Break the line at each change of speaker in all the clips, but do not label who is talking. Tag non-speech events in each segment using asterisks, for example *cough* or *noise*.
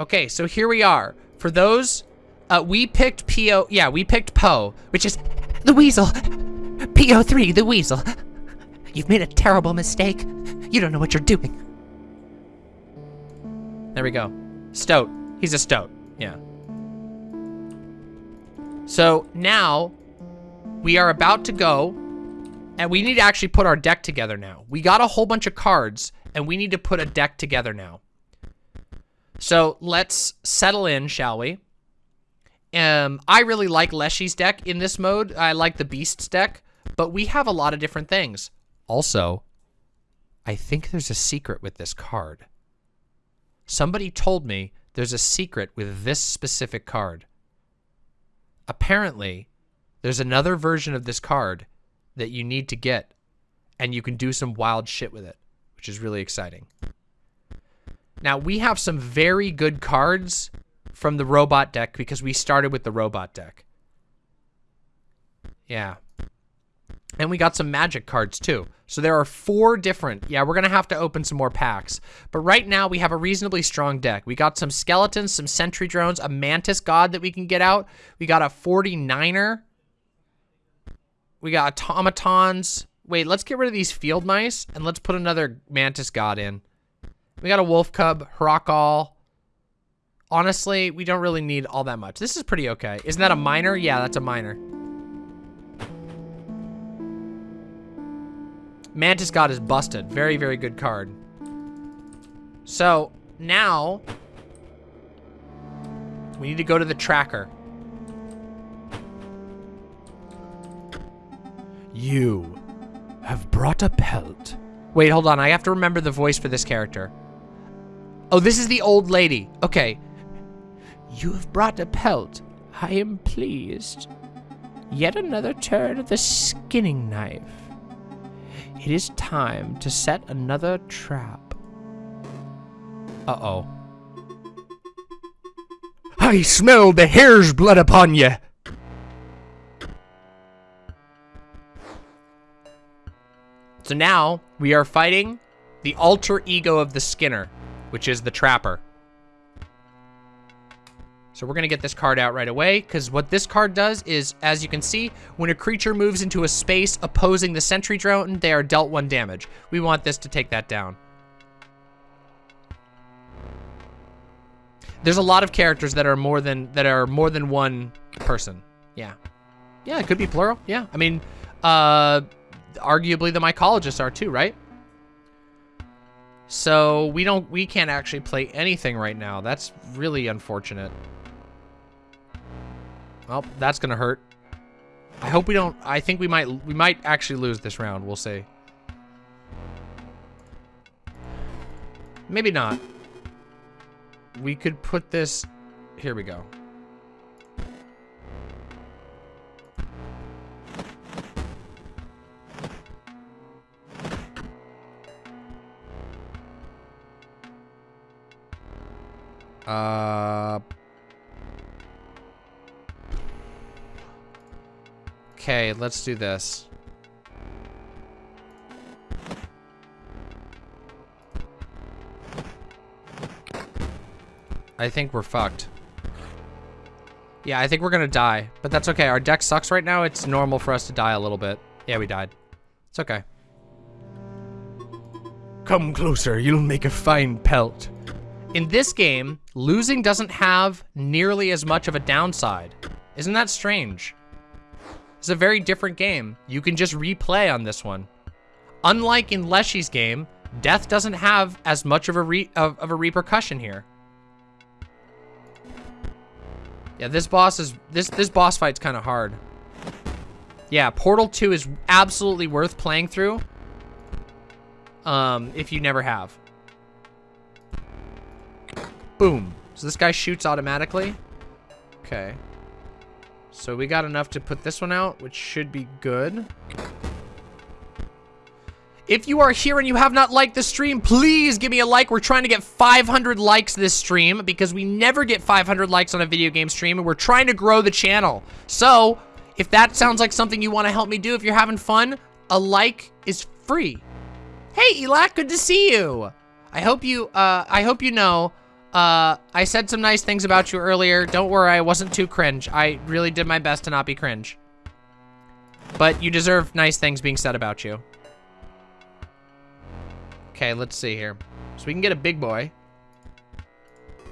Okay, so here we are. For those, uh, we picked PO, yeah, we picked Poe, which is the weasel. P03, the weasel. You've made a terrible mistake. You don't know what you're doing. There we go. Stoat. He's a stoat. Yeah. So now we are about to go and we need to actually put our deck together now. We got a whole bunch of cards and we need to put a deck together now. So let's settle in, shall we? Um, I really like Leshy's deck in this mode. I like the Beasts deck, but we have a lot of different things. Also, I think there's a secret with this card. Somebody told me there's a secret with this specific card. Apparently, there's another version of this card that you need to get, and you can do some wild shit with it, which is really exciting. Now, we have some very good cards from the robot deck because we started with the robot deck. Yeah. And we got some magic cards too. So there are four different, yeah, we're going to have to open some more packs. But right now we have a reasonably strong deck. We got some skeletons, some sentry drones, a mantis god that we can get out. We got a 49er. We got automatons. Wait, let's get rid of these field mice and let's put another mantis god in. We got a wolf cub, Hrokkall. Honestly, we don't really need all that much. This is pretty okay. Isn't that a miner? Yeah, that's a miner. Mantis God is busted. Very, very good card. So, now, we need to go to the tracker. You have brought a pelt. Wait, hold on. I have to remember the voice for this character. Oh, this is the old lady. Okay. You have brought a pelt. I am pleased. Yet another turn of the skinning knife. It is time to set another trap. Uh-oh. I smell the hare's blood upon you. So now we are fighting the alter ego of the Skinner which is the Trapper. So we're going to get this card out right away, because what this card does is, as you can see, when a creature moves into a space opposing the Sentry Drone, they are dealt one damage. We want this to take that down. There's a lot of characters that are more than that are more than one person. Yeah. Yeah, it could be plural. Yeah. I mean, uh, arguably the mycologists are too, right? So we don't, we can't actually play anything right now. That's really unfortunate. Well, that's gonna hurt. I hope we don't, I think we might, we might actually lose this round. We'll see. Maybe not. We could put this, here we go. Uh... Okay, let's do this. I think we're fucked. Yeah, I think we're gonna die, but that's okay. Our deck sucks right now. It's normal for us to die a little bit. Yeah, we died. It's okay. Come closer, you'll make a fine pelt. In this game, losing doesn't have nearly as much of a downside. Isn't that strange? It's a very different game. You can just replay on this one. Unlike in Leshy's game, death doesn't have as much of a re of, of a repercussion here. Yeah, this boss is this this boss fight's kind of hard. Yeah, Portal 2 is absolutely worth playing through. Um, if you never have. Boom. So this guy shoots automatically. Okay. So we got enough to put this one out, which should be good. If you are here and you have not liked the stream, please give me a like. We're trying to get 500 likes this stream because we never get 500 likes on a video game stream and we're trying to grow the channel. So, if that sounds like something you want to help me do, if you're having fun, a like is free. Hey, Elak, good to see you. I hope you, uh, I hope you know
Uh, I said some nice things about you earlier. Don't worry, I wasn't too cringe. I really did my best to not be cringe. But you deserve nice things being said about you. Okay, let's see here. So we can get a big boy.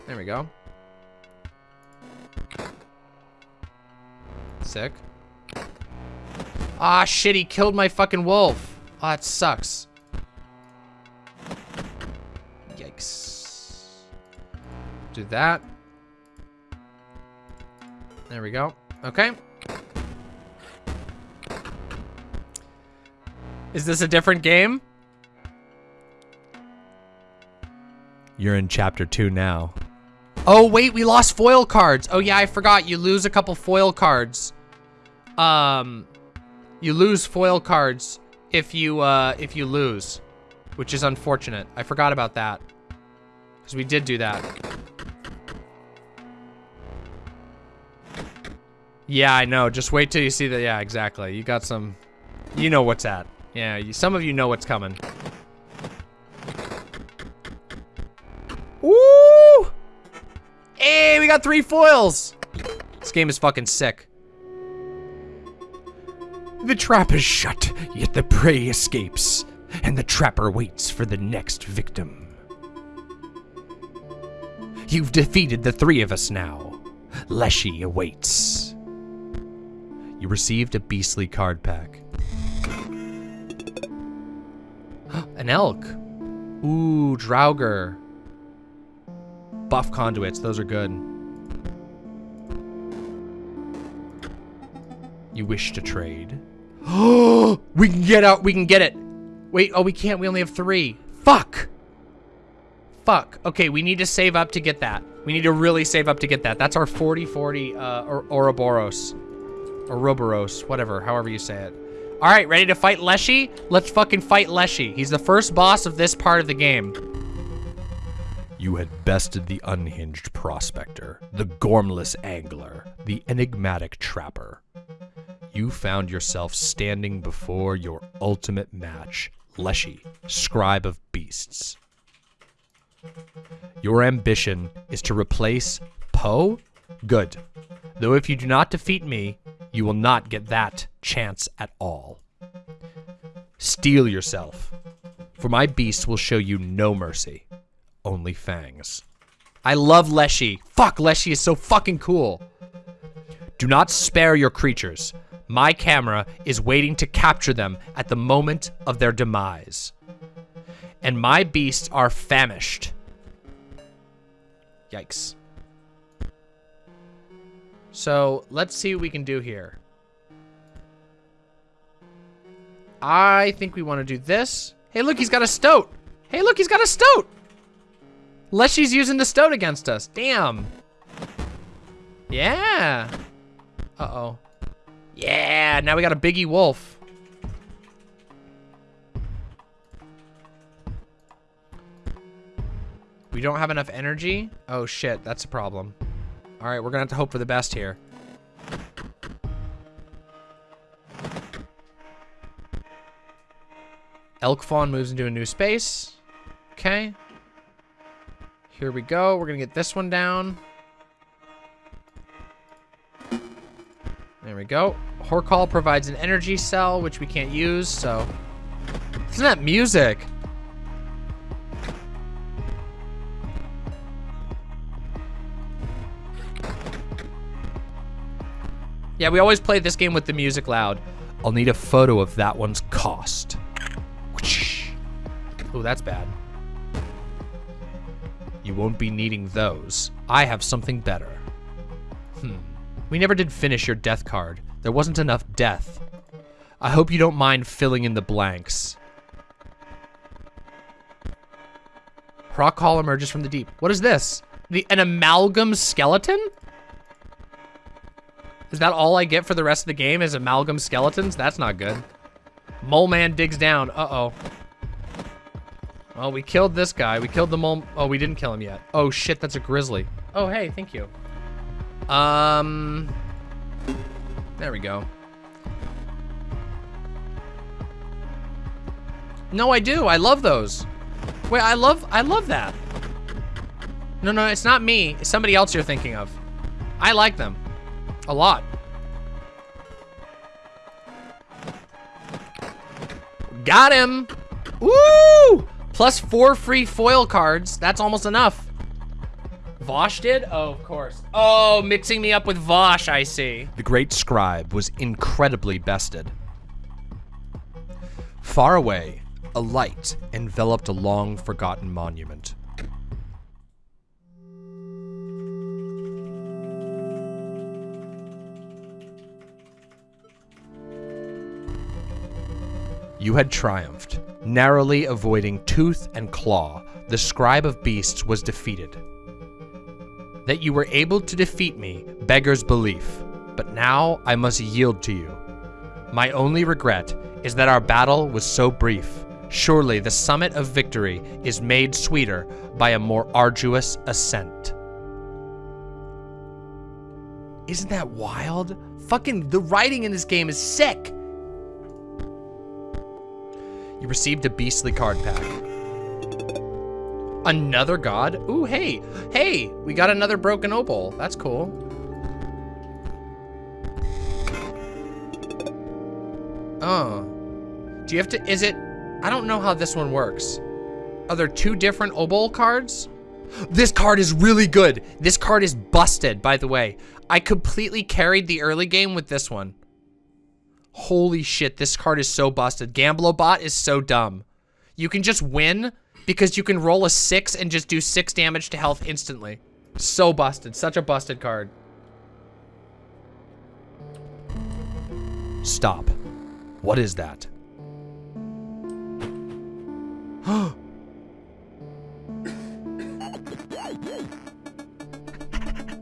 There we go. Sick. Ah, shit, he killed my fucking wolf. Ah, oh, that sucks. Yikes. Do that. There we go. Okay. Is this a different game? You're in chapter two now. Oh, wait, we lost foil cards. Oh, yeah, I forgot. You lose a couple foil cards. Um, you lose foil cards if you, uh, if you lose, which is unfortunate. I forgot about that. Because we did do that. Yeah, I know. Just wait till you see the, yeah, exactly. You got some, you know what's at. Yeah, you, some of you know what's coming. Woo! Hey, we got three foils! This game is fucking sick.
The trap is shut, yet the prey escapes, and the trapper waits for the next victim. You've defeated the three of us now. Leshy awaits. You received a beastly card pack. *gasps*
An elk. Ooh, Draugr. Buff conduits, those are good. You wish to trade? Oh, *gasps* we can get out, we can get it. Wait, oh, we can't, we only have three. Fuck. Fuck. Okay, we need to save up to get that. We need to really save up to get that. That's our 40-40 uh, or Ouroboros. Ouroboros, whatever, however you say it. All right, ready to fight Leshy? Let's fucking fight Leshy. He's the first boss of this part of the game.
You had bested the unhinged prospector, the gormless angler, the enigmatic trapper. You found yourself standing before your ultimate match, Leshy, scribe of beasts. Your ambition is to replace Poe? Good. Though if you do not defeat me, you will not get that chance at all. Steel yourself, for my beast will show you no mercy only fangs. I love Leshy. Fuck, Leshy is so fucking cool. Do not spare your creatures. My camera is waiting to capture them at the moment of their demise. And my beasts are famished. Yikes. So, let's see what we can do here. I think we want to do this. Hey, look, he's got a stoat. Hey, look, he's got a stoat. Leshy's using the stoat against us. Damn. Yeah. Uh-oh. Yeah, now we got a biggie wolf. We don't have enough energy? Oh shit, that's a problem. All right, we're gonna have to hope for the best here. Elk fawn moves into a new space. Okay. Here we go. We're to get this one down. There we go. Hrokkall provides an energy cell, which we can't use, so... Isn't that music? Yeah, we always play this game with the music loud. I'll need a photo of that one's cost. Oh, that's bad. You won't be needing those. I have something better. Hmm. We never did finish your death card. There wasn't enough death. I hope you don't mind filling in the blanks. Hrokkall emerges from the deep. What is this? The An amalgam skeleton? Is that all I get for the rest of the game is amalgam skeletons? That's not good. Mole Man digs down. Uh-oh. Well, we killed this guy. We killed the mole. Oh, we didn't kill him yet. Oh, shit, that's a grizzly. Oh, hey, thank you. Um, there we go. No, I do. I love those. Wait, I love, I love that. No, no, it's not me. It's somebody else you're thinking of. I like them. A lot. Got him! Woo! Plus four free foil cards. That's almost enough. Vosh did? Oh, of course. Oh, mixing me up with Vosh, I see.
The great scribe was incredibly bested. Far away, a light enveloped a long forgotten monument. You had triumphed. Narrowly avoiding tooth and claw, the scribe of beasts was defeated. That you were able to defeat me beggars belief, but now I must yield to you. My only regret is that our battle was so brief. Surely the summit of victory is made sweeter by a more arduous ascent.
Isn't that wild? Fucking the writing in this game is sick.
Received a beastly card pack.
Another god? Ooh, hey, hey, we got another broken obol. That's cool. Oh. Do you have to, is it, I don't know how this one works. Are there two different obol cards? This card is really good. This card is busted, by the way. I completely carried the early game with this one. Holy shit, this card is so busted. Gamblobot is so dumb. You can just win because you can roll a six and just do six damage to health instantly. So busted, such a busted card.
Stop. What is that? *gasps*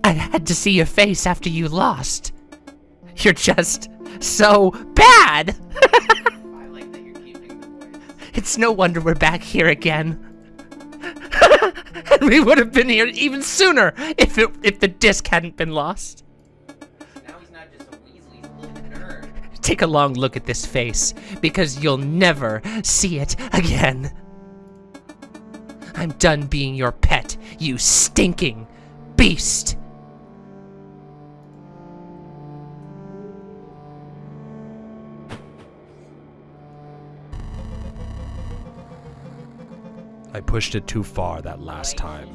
I had to see your face after you lost. You're just so bad. Like that you're keeping the voice. It's no wonder we're back here again. and *laughs* we would have been here even sooner if it if the disc hadn't been lost.
Now he's not just a Weasley nerd.
Take a long look at this face, because you'll never see it again. I'm done being your pet, you stinking beast.
I pushed it too far that last time.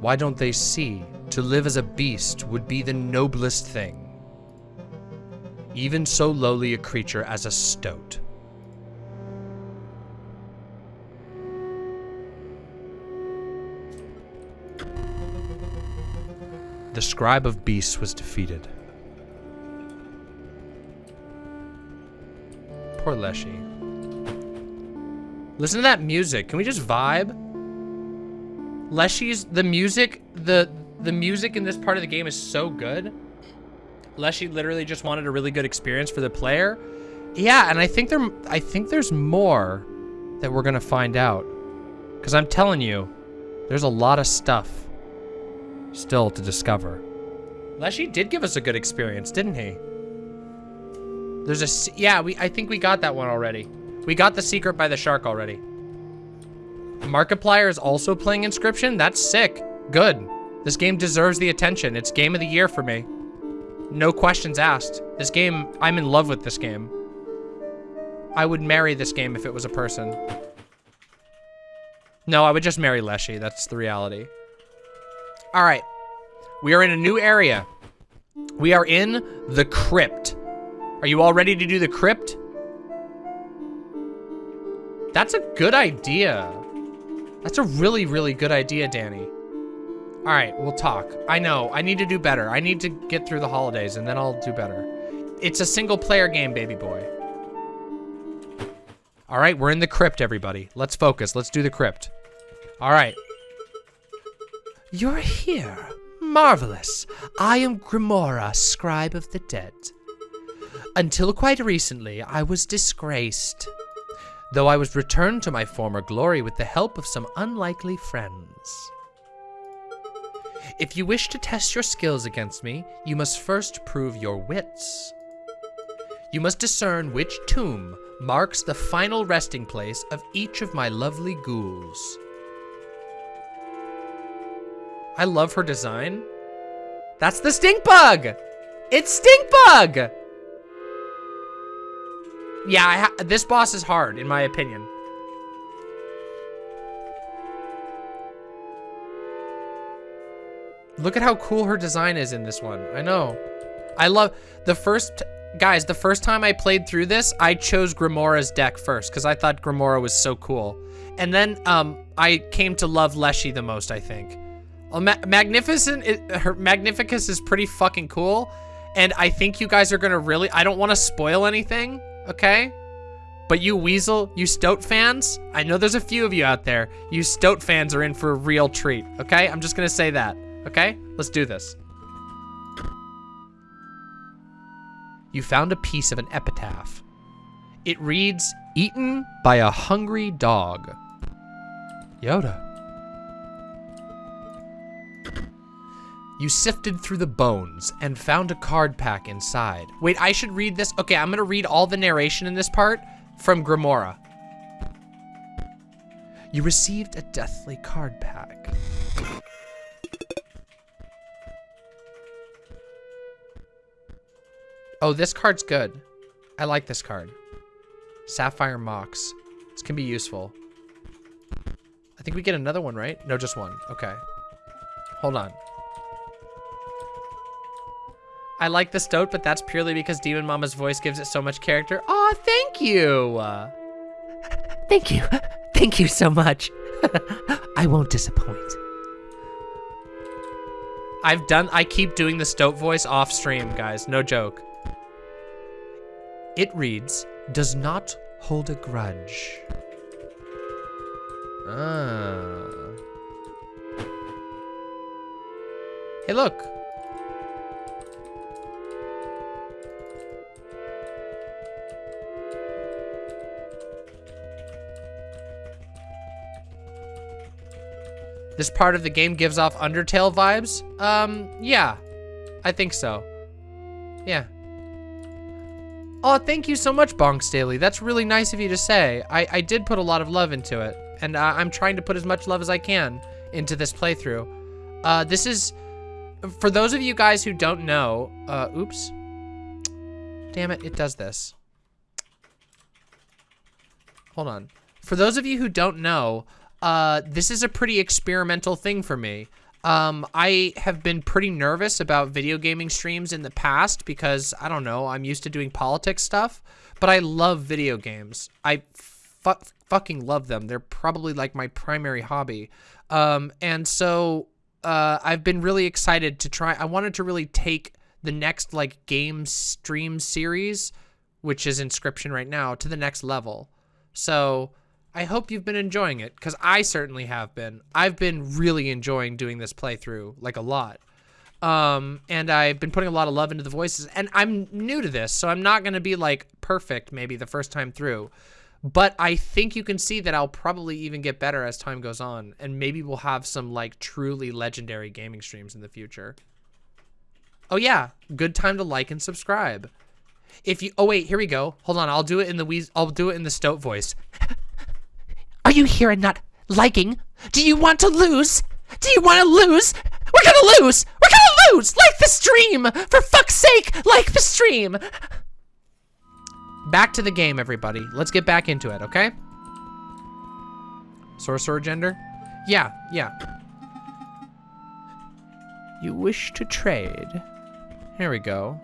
Why don't they see? To live as a beast would be the noblest thing. Even so lowly a creature as a stoat. The scribe of beasts was defeated.
Poor Leshy. Listen to that music. Can we just vibe? Leshy's the music, the the music in this part of the game is so good. Leshy literally just wanted a really good experience for the player. Yeah, and I think there I think there's more that we're gonna find out. Cause I'm telling you, there's a lot of stuff still to discover. Leshy did give us a good experience, didn't he? There's a... yeah, we, I think we got that one already. We got the secret by the shark already. Markiplier is also playing Inscryption? That's sick. Good. This game deserves the attention. It's game of the year for me. No questions asked. This game, I'm in love with this game. I would marry this game if it was a person. No, I would just marry Leshy. That's the reality. All right. We are in a new area. We are in the crypt. Are you all ready to do the crypt? That's a good idea. That's a really, really good idea, Danny. All right, we'll talk. I know, I need to do better. I need to get through the holidays and then I'll do better. It's a single player game, baby boy. All right, we're in the crypt, everybody. Let's focus. Let's do the crypt. All right. You're here. Marvelous. I am Grimora, scribe of the dead. Until quite recently, I was disgraced. Though I was returned to my former glory with the help of some unlikely friends. If you wish to test your skills against me, you must first prove your wits. You must discern which tomb marks the final resting place of each of my lovely ghouls. I love her design. That's the stink bug! It's stink bug! Yeah, this boss is hard, in my opinion. Look at how cool her design is in this one. I know. I love the first guys, the first time I played through this, I chose Grimora's deck first because I thought Grimora was so cool. And then um, I came to love Leshy the most, I think. Well, Ma Magnificent, her Magnificus is pretty fucking cool. And I think you guys are gonna really, I don't wanna spoil anything, okay? But you Weasel, you Stoat fans, I know there's a few of you out there. You Stoat fans are in for a real treat, okay? I'm just gonna say that, okay? Let's do this. You found a piece of an epitaph. It reads, eaten by a hungry dog. Yoda. You sifted through the bones and found a card pack inside. Wait, I should read this. Okay, I'm gonna read all the narration in this part from Grimora. You received a deathly card pack. Oh, this card's good. I like this card. Sapphire Mox. This can be useful. I think we get another one, right? No, just one. Okay. Hold on. I like the stoat, but that's purely because Demon Mama's voice gives it so much character. Aw, thank you.
Thank you. Thank you so much. *laughs* I won't disappoint.
I've done, I keep doing the stoat voice off stream, guys. No joke. It reads, does not hold a grudge. Ah. Hey, look. This part of the game gives off Undertale vibes? Um, yeah. I think so. Yeah. Oh, thank you so much, Bonks Daily. That's really nice of you to say. I, I did put a lot of love into it, and uh, I'm trying to put as much love as I can into this playthrough. Uh, this is, for those of you guys who don't know, uh, oops. Damn it, it does this. Hold on. For those of you who don't know, uh, this is a pretty experimental thing for me. Um, I have been pretty nervous about video gaming streams in the past because, I don't know, I'm used to doing politics stuff, but I love video games. I fu fucking love them. They're probably like my primary hobby. Um, and so, uh, I've been really excited to try, I wanted to really take the next like game stream series, which is Inscryption right now, to the next level. So, I hope you've been enjoying it, because I certainly have been. I've been really enjoying doing this playthrough, like a lot. Um, and I've been putting a lot of love into the voices, and I'm new to this, so I'm not going to be, like, perfect maybe the first time through. But I think you can see that I'll probably even get better as time goes on, and maybe we'll have some, like, truly legendary gaming streams in the future. Oh, yeah, good time to like and subscribe. If you, oh, wait, here we go. Hold on, I'll do it in the, Weas I'll do it in the Stoat voice. *laughs*
Are you here and not liking? Do you want to lose? Do you want to lose? We're gonna lose! We're gonna lose! Like the stream! For fuck's sake, like the stream!
Back to the game, everybody. Let's get back into it, okay? Sorcerer gender? Yeah, yeah. You wish to trade. Here we go.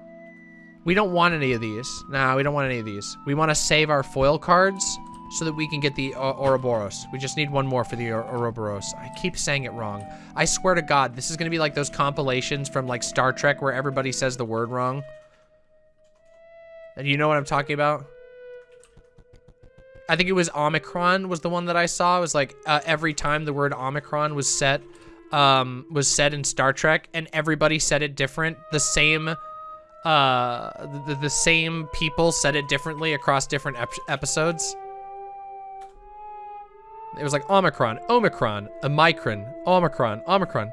We don't want any of these. Nah, we don't want any of these. We want to save our foil cards so that we can get the uh, Ouroboros. We just need one more for the Ouroboros. I keep saying it wrong. I swear to God, this is going to be like those compilations from like Star Trek where everybody says the word wrong. And you know what I'm talking about? I think it was Omicron was the one that I saw. It was like uh, every time the word Omicron was set, um, was said in Star Trek, and everybody said it different. The same, uh, the, the same people said it differently across different ep episodes. It was like Omicron, Omicron, Omicron, Omicron, Omicron.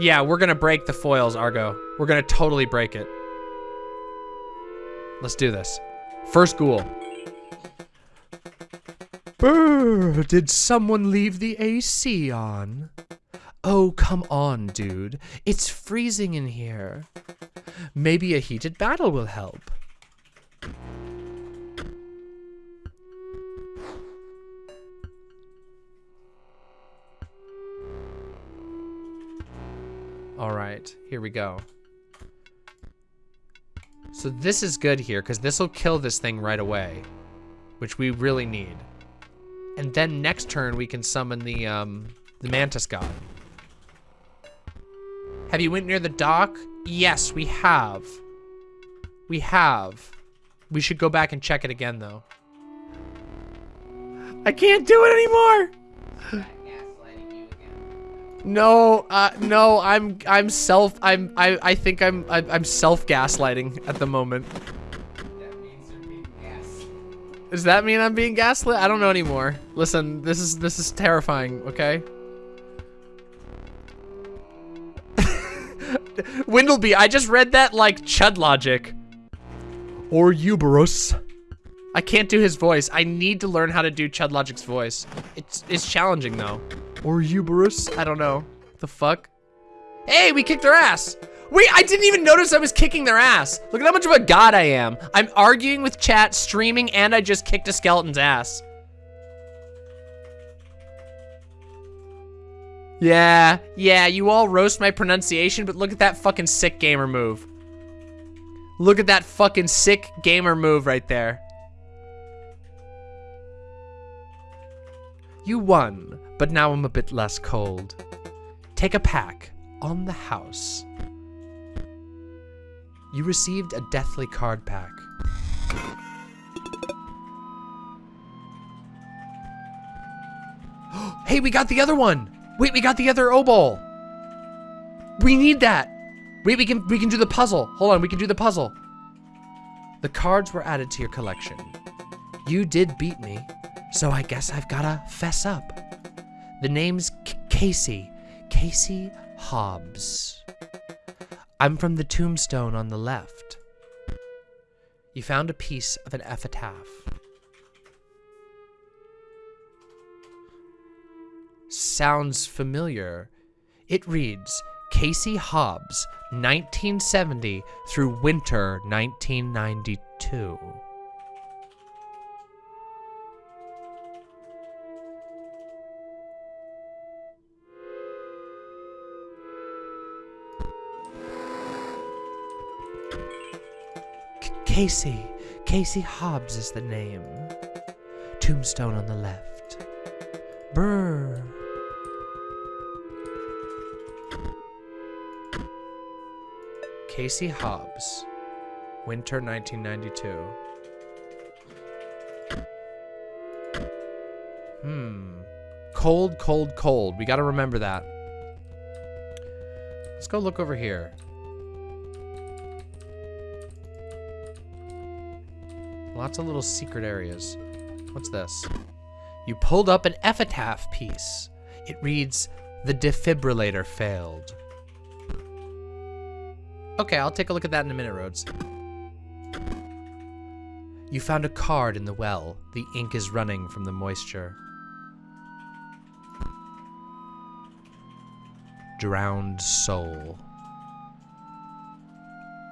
Yeah, we're gonna break the foils, Argo. We're gonna totally break it. Let's do this. First ghoul. Brr, did someone leave the AC on? Oh, come on, dude. It's freezing in here. Maybe a heated battle will help. All right, here we go. So this is good here, because this will kill this thing right away, which we really need. And then next turn, we can summon the, um, the Mantis God. Have you went near the dock? Yes, we have. We have. We should go back and check it again, though. I can't do it anymore! No, uh, no, I'm, I'm self, I'm, I, I think I'm, I, I'm self-gaslighting at the moment.
That means you're being gas.
Does that mean I'm being gaslit? I don't know anymore. Listen, this is, this is terrifying, okay? *laughs* Windleby, I just read that like Chud logic. Or Uberus. I can't do his voice. I need to learn how to do Chud Logic's voice. It's it's challenging though. Or Uberus. I don't know. The fuck? Hey, we kicked their ass. Wait, I didn't even notice I was kicking their ass. Look at how much of a god I am. I'm arguing with chat, streaming, and I just kicked a skeleton's ass. Yeah, yeah, you all roast my pronunciation, but look at that fucking sick gamer move. Look at that fucking sick gamer move right there. You won, but now I'm a bit less cold. Take a pack on the house. You received a deathly card pack. *gasps* hey, we got the other one! Wait, we got the other Obol! We need that! Wait, we can we can do the puzzle. Hold on, we can do the puzzle. The cards were added to your collection. You did beat me, so I guess I've gotta fess up. The name's Casey. Casey Hobbs. I'm from the tombstone on the left. You found a piece of an epitaph. Sounds familiar. It reads Casey Hobbs, 1970 through winter 1992. Casey. Casey Hobbs is the name. Tombstone on the left. Brr. Casey Hobbs. Winter 1992. Hmm. Cold, cold, cold. We gotta remember that. Let's go look over here. Lots of little secret areas. What's this? You pulled up an epitaph piece. It reads, The defibrillator failed. Okay, I'll take a look at that in a minute, Rhodes. You found a card in the well. The ink is running from the moisture. Drowned soul.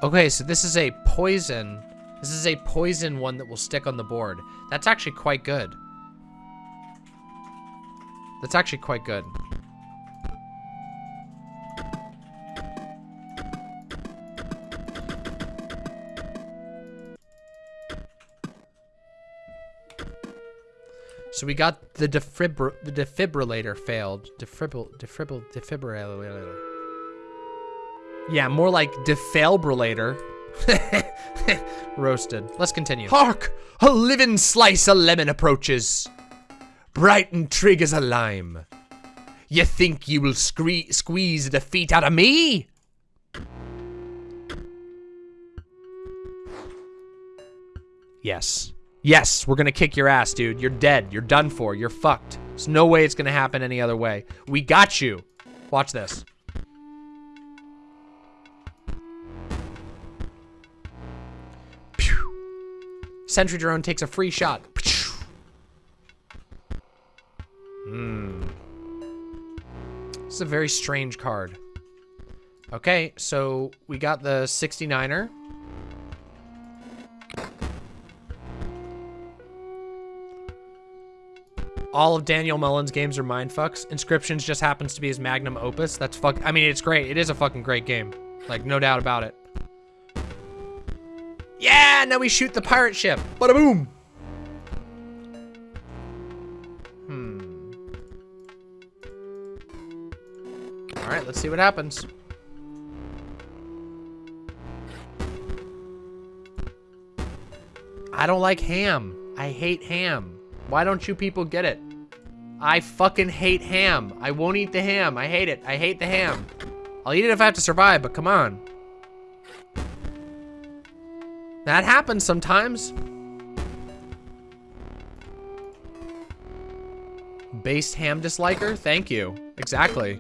Okay, so this is a poison. This is a poison one that will stick on the board. That's actually quite good. That's actually quite good. So we got the defibr the defibrillator failed. Defibril defibril defibrillator. Yeah, more like defibrillator. *laughs* Roasted. Let's continue. Hark! A living slice of lemon approaches. Bright and trig as a lime. You think you will scree squeeze the feet out of me? Yes. Yes, we're gonna kick your ass, dude. You're dead. You're done for. You're fucked. There's no way it's gonna happen any other way. We got you. Watch this. Sentry drone takes a free shot. Hmm. This is a very strange card. Okay, so we got the 69er. All of Daniel Mullins' games are mindfucks. Inscryptions just happens to be his magnum opus. That's fuck. I mean, it's great. It is a fucking great game. Like, no doubt about it. Yeah, now we shoot the pirate ship. Bada boom. Hmm. All right, let's see what happens. I don't like ham. I hate ham. Why don't you people get it? I fucking hate ham. I won't eat the ham. I hate it. I hate the ham. I'll eat it if I have to survive, but come on. That happens sometimes. Based ham disliker? Thank you. Exactly.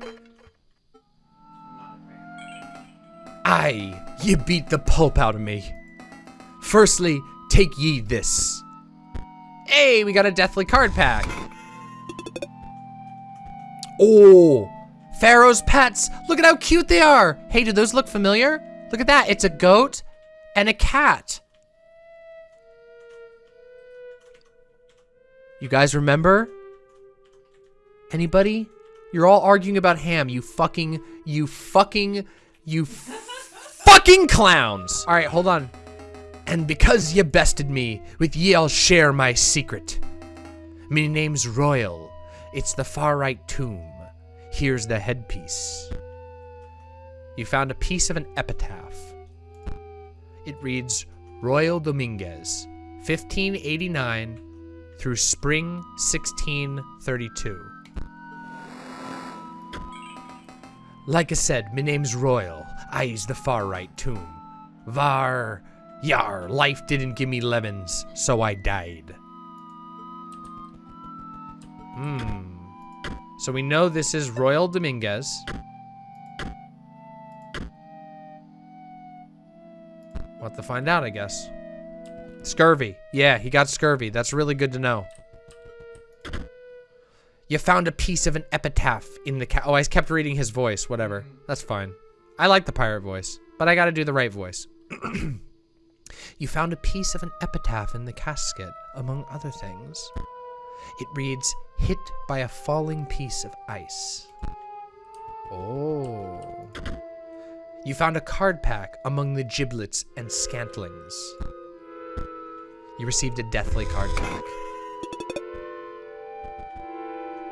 Aye, ye beat the pulp out of me. Firstly, take ye this. Hey, we got a deathly card pack. Oh, Pharaoh's pets. Look at how cute they are. Hey, do those look familiar? Look at that. It's a goat and a cat. You guys remember? Anybody? You're all arguing about ham. You fucking, you fucking, you *laughs* fucking clowns. All right, hold on. And because ye bested me, with ye I'll share my secret. Me name's Royal. It's the far right tomb. Here's the headpiece. You found a piece of an epitaph. It reads Royal Dominguez, 1589 through spring 1632. Like I said, my name's Royal. I's the far right tomb. Var, yar, life didn't give me lemons, so I died. Hmm. So we know this is Royal Dominguez. Have to find out, I guess. Scurvy. Yeah, he got scurvy. That's really good to know. You found a piece of an epitaph in the ca- Oh, I kept reading his voice. Whatever. That's fine. I like the pirate voice, but I gotta do the right voice. *clears throat* you found a piece of an epitaph in the casket, among other things. It reads, hit by a falling piece of ice. Oh. You found a card pack among the giblets and scantlings. You received a deathly card pack.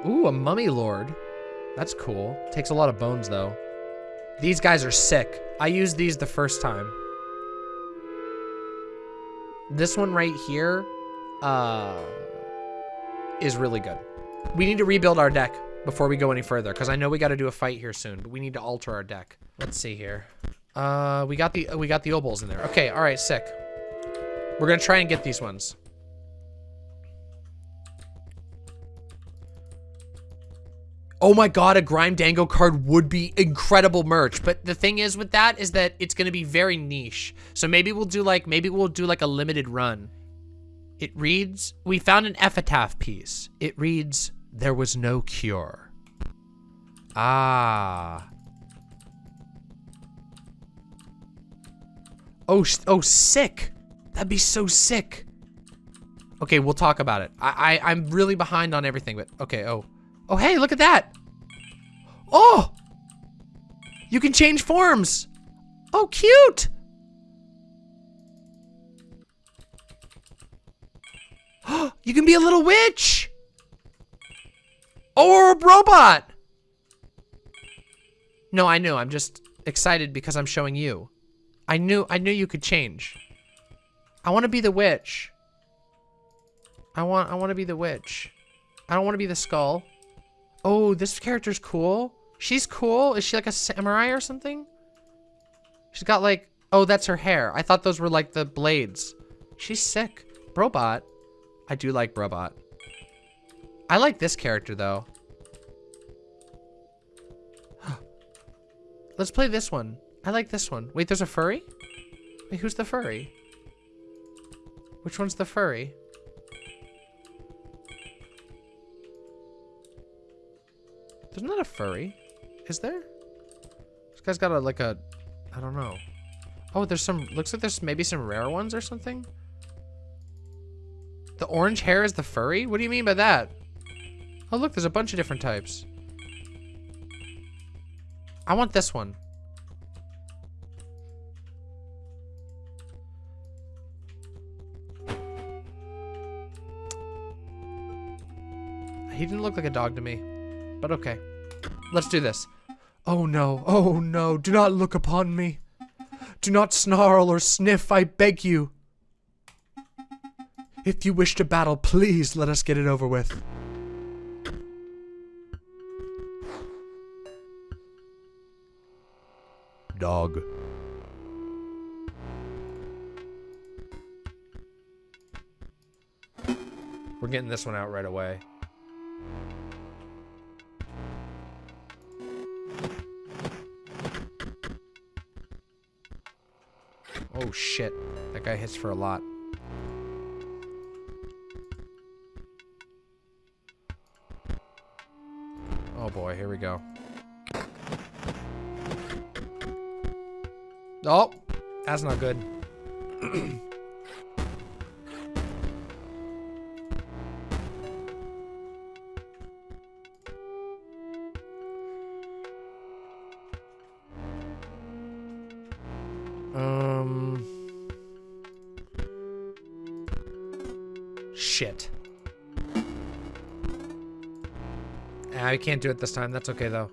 Ooh, a mummy lord. That's cool. Takes a lot of bones, though. These guys are sick. I used these the first time. This one right here, uh, is really good. We need to rebuild our deck before we go any further, because I know we got to do a fight here soon, but we need to alter our deck. Let's see here. Uh, we got the we got the obols in there. Okay, all right, sick. We're gonna try and get these ones. Oh my god, a Grime Dango card would be incredible merch. But the thing is with that is that it's gonna be very niche. So maybe we'll do like, maybe we'll do like a limited run. It reads, we found an epitaph piece. It reads, there was no cure. Ah. Oh, oh, sick. That'd be so sick. Okay, we'll talk about it. I, I, I'm really behind on everything, but okay, oh. Oh, hey, look at that. Oh! You can change forms. Oh, cute. *gasps* you can be a little witch. Oh, or a robot. No, I knew. I'm just excited because I'm showing you. I knew I knew you could change. I want to be the witch. I want I want to be the witch. I don't want to be the skull. Oh, this character's cool. She's cool. Is she like a samurai or something? She's got like, oh, that's her hair. I thought those were like the blades. She's sick. Brobot. I do like Brobot. I like this character though. *gasps* Let's play this one. I like this one. Wait, there's a furry? Wait, who's the furry? Which one's the furry? There's not a furry. Is there? This guy's got a, like a, I don't know. Oh, there's some, looks like there's maybe some rare ones or something. The orange hair is the furry? What do you mean by that? Oh, look, there's a bunch of different types. I want this one. He didn't look like a dog to me, but okay. Let's do this. Oh no, oh no, do not look upon me. Do not snarl or sniff, I beg you. If you wish to battle, please let us get it over with.
Dog.
We're getting this one out right away. Oh shit. That guy hits for a lot. Oh boy, here we go. Oh, that's not good. *clears throat* can't do it this time. That's okay, though.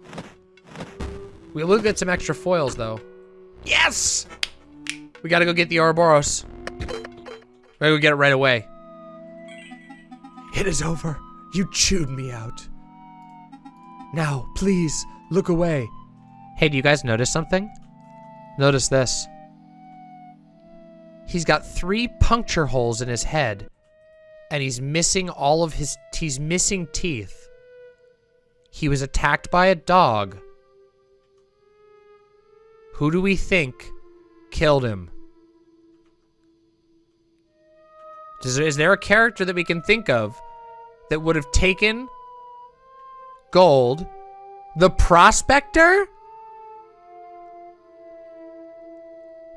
We will get some extra foils, though. Yes! We gotta go get the Ouroboros. Maybe We gotta go get it right away.
It is over. You chewed me out. Now, please, look away.
Hey, do you guys notice something? Notice this. He's got three puncture holes in his head, and he's missing all of his, he's missing teeth. He was attacked by a dog. Who do we think killed him? Is there, a character that we can think of that would have taken gold? The prospector?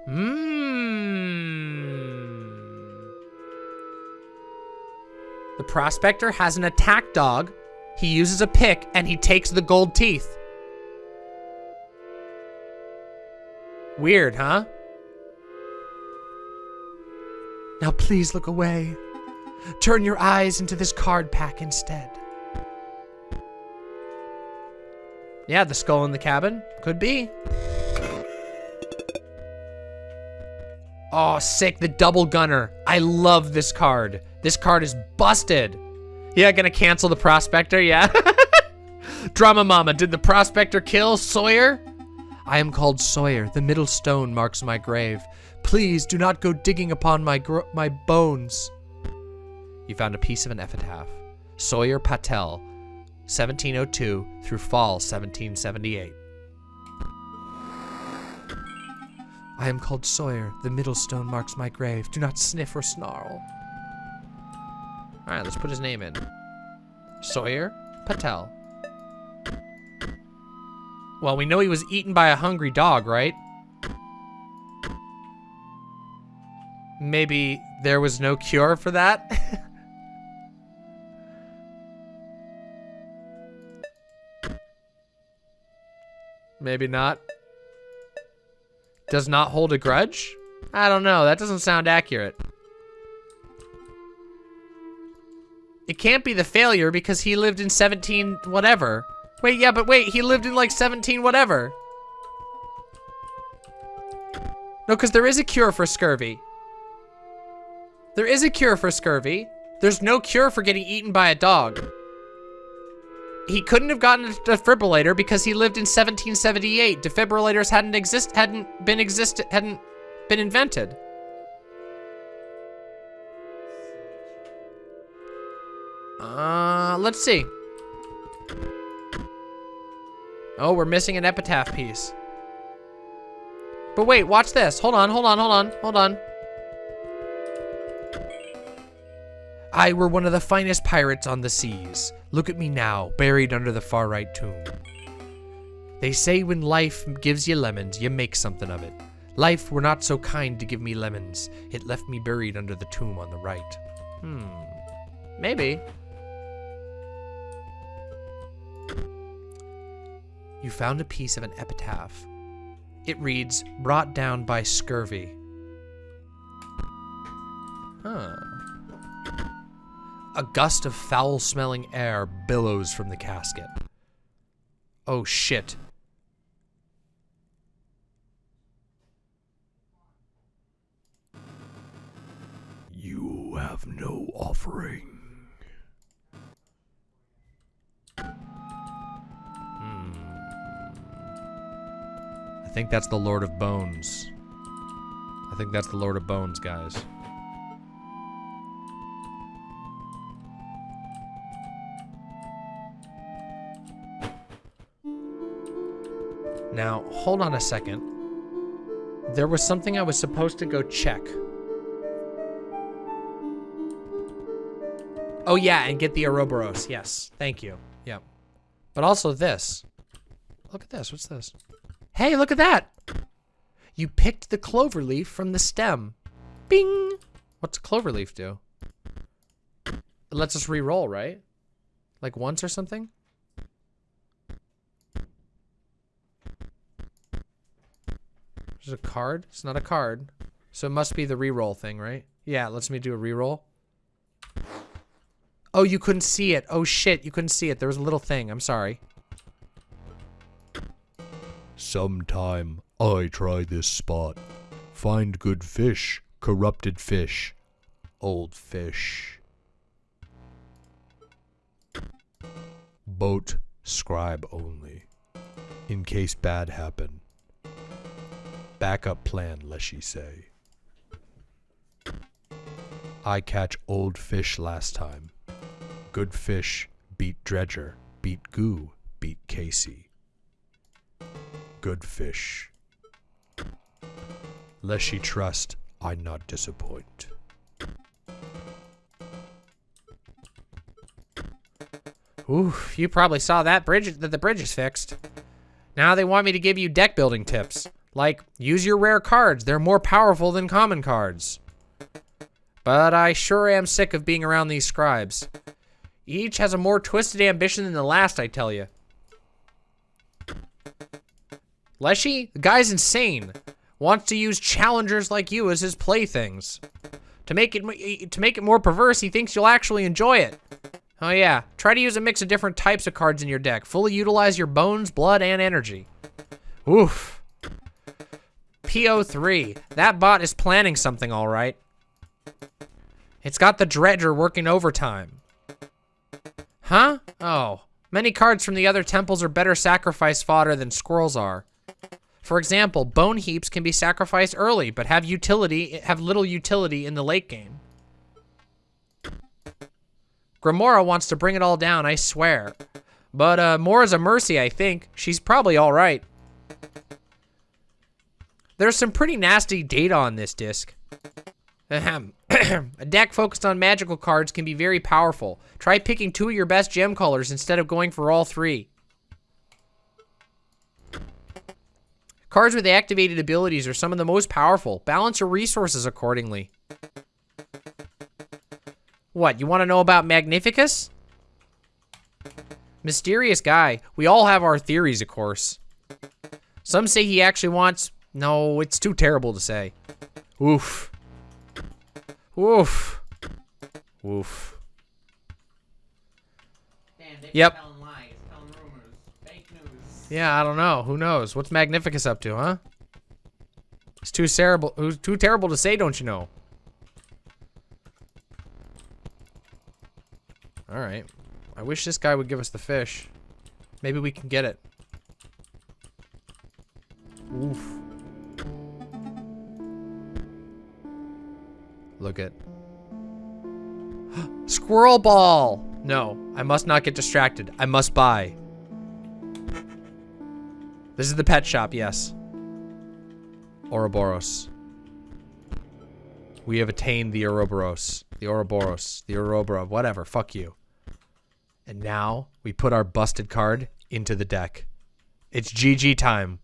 Hmm. The prospector has an attack dog. He uses a pick and he takes the gold teeth. Weird, huh?
Now, please look away. Turn your eyes into this card pack instead.
Yeah, the skull in the cabin. Could be. Oh, sick. The double gunner. I love this card. This card is busted. Yeah, gonna cancel the prospector, yeah. *laughs* Drama Mama, did the prospector kill Sawyer? I am called Sawyer. The middle stone marks my grave. Please do not go digging upon my my bones. You found a piece of an epitaph. Sawyer Patel, 1702 through fall 1778.
I am called Sawyer. The middle stone marks my grave. Do not sniff or snarl.
All right, let's put his name in. Sawyer Patel. Well, we know he was eaten by a hungry dog, right? Maybe there was no cure for that? *laughs* Maybe not. Does not hold a grudge? I don't know. That doesn't sound accurate. It can't be the failure because he lived in 17 whatever. Wait, yeah, but wait, he lived in like 17 whatever. No, because there is a cure for scurvy. There is a cure for scurvy. There's no cure for getting eaten by a dog. He couldn't have gotten a defibrillator because he lived in 1778. Defibrillators hadn't exist hadn't been exist hadn't been invented. Uh, let's see. Oh, we're missing an epitaph piece. But wait, watch this. Hold on, hold on, hold on, hold on. I were one of the finest pirates on the seas. Look at me now, buried under the far right tomb. They say when life gives you lemons, you make something of it. Life were not so kind to give me lemons. It left me buried under the tomb on the right. Hmm. Maybe. You found a piece of an epitaph. It reads, brought down by scurvy. Huh. A gust of foul smelling air billows from the casket. Oh shit.
You have no offering.
I think that's the Lord of Bones. I think that's the Lord of Bones, guys. Now, hold on a second. There was something I was supposed to go check. Oh yeah, and get the Ouroboros. Yes, thank you. Yep. But also this. Look at this. What's this? Hey, look at that! You picked the clover leaf from the stem. Bing! What's clover leaf do? It lets us re-roll, right? Like once or something? There's a card? It's not a card. So it must be the re-roll thing, right? Yeah, it lets me do a re-roll. Oh, you couldn't see it. Oh shit, you couldn't see it. There was a little thing. I'm sorry.
Sometime I try this spot. Find good fish, corrupted fish, old fish. Boat, scribe only. In case bad happen. Backup plan, Leshy say. I catch old fish last time. Good fish beat dredger, beat goo, beat Kaycee. Good fish. Leshy trust, I not disappoint.
Oof, you probably saw that bridge that the bridge is fixed. Now they want me to give you deck building tips. Like, use your rare cards. They're more powerful than common cards. But I sure am sick of being around these scribes. Each has a more twisted ambition than the last, I tell you. Leshy, the guy's insane. Wants to use challengers like you as his playthings. To make it to make it more perverse, he thinks you'll actually enjoy it. Oh yeah, try to use a mix of different types of cards in your deck. Fully utilize your bones, blood, and energy. Oof. P03. That bot is planning something all right. It's got the Dredger working overtime. Huh? Oh. Many cards from the other temples are better sacrifice fodder than squirrels are. For example, bone heaps can be sacrificed early, but have utility have little utility in the late game. Grimora wants to bring it all down, I swear. But uh, a mercy, I think. She's probably all right. There's some pretty nasty data on this disc. Ahem. *clears throat* a deck focused on magical cards can be very powerful. Try picking two of your best gem colors instead of going for all three. Cards with activated abilities are some of the most powerful. Balance your resources accordingly. What, you want to know about Magnificus? Mysterious guy. We all have our theories, of course. Some say he actually wants... No, it's too terrible to say. Oof. Oof. Oof.
Damn,
Yep. Yeah, I don't know. Who knows? What's Magnificus up to, huh? It's too terrible. Too terrible to say, don't you know? All right. I wish this guy would give us the fish. Maybe we can get it. Oof. Look at. *gasps* Squirrel ball! No, I must not get distracted. I must buy. This is the pet shop, yes. Ouroboros. We have attained the Ouroboros. The Ouroboros. The Ouroboros. Whatever. Fuck you. And now we put our busted card into the deck. It's GG time.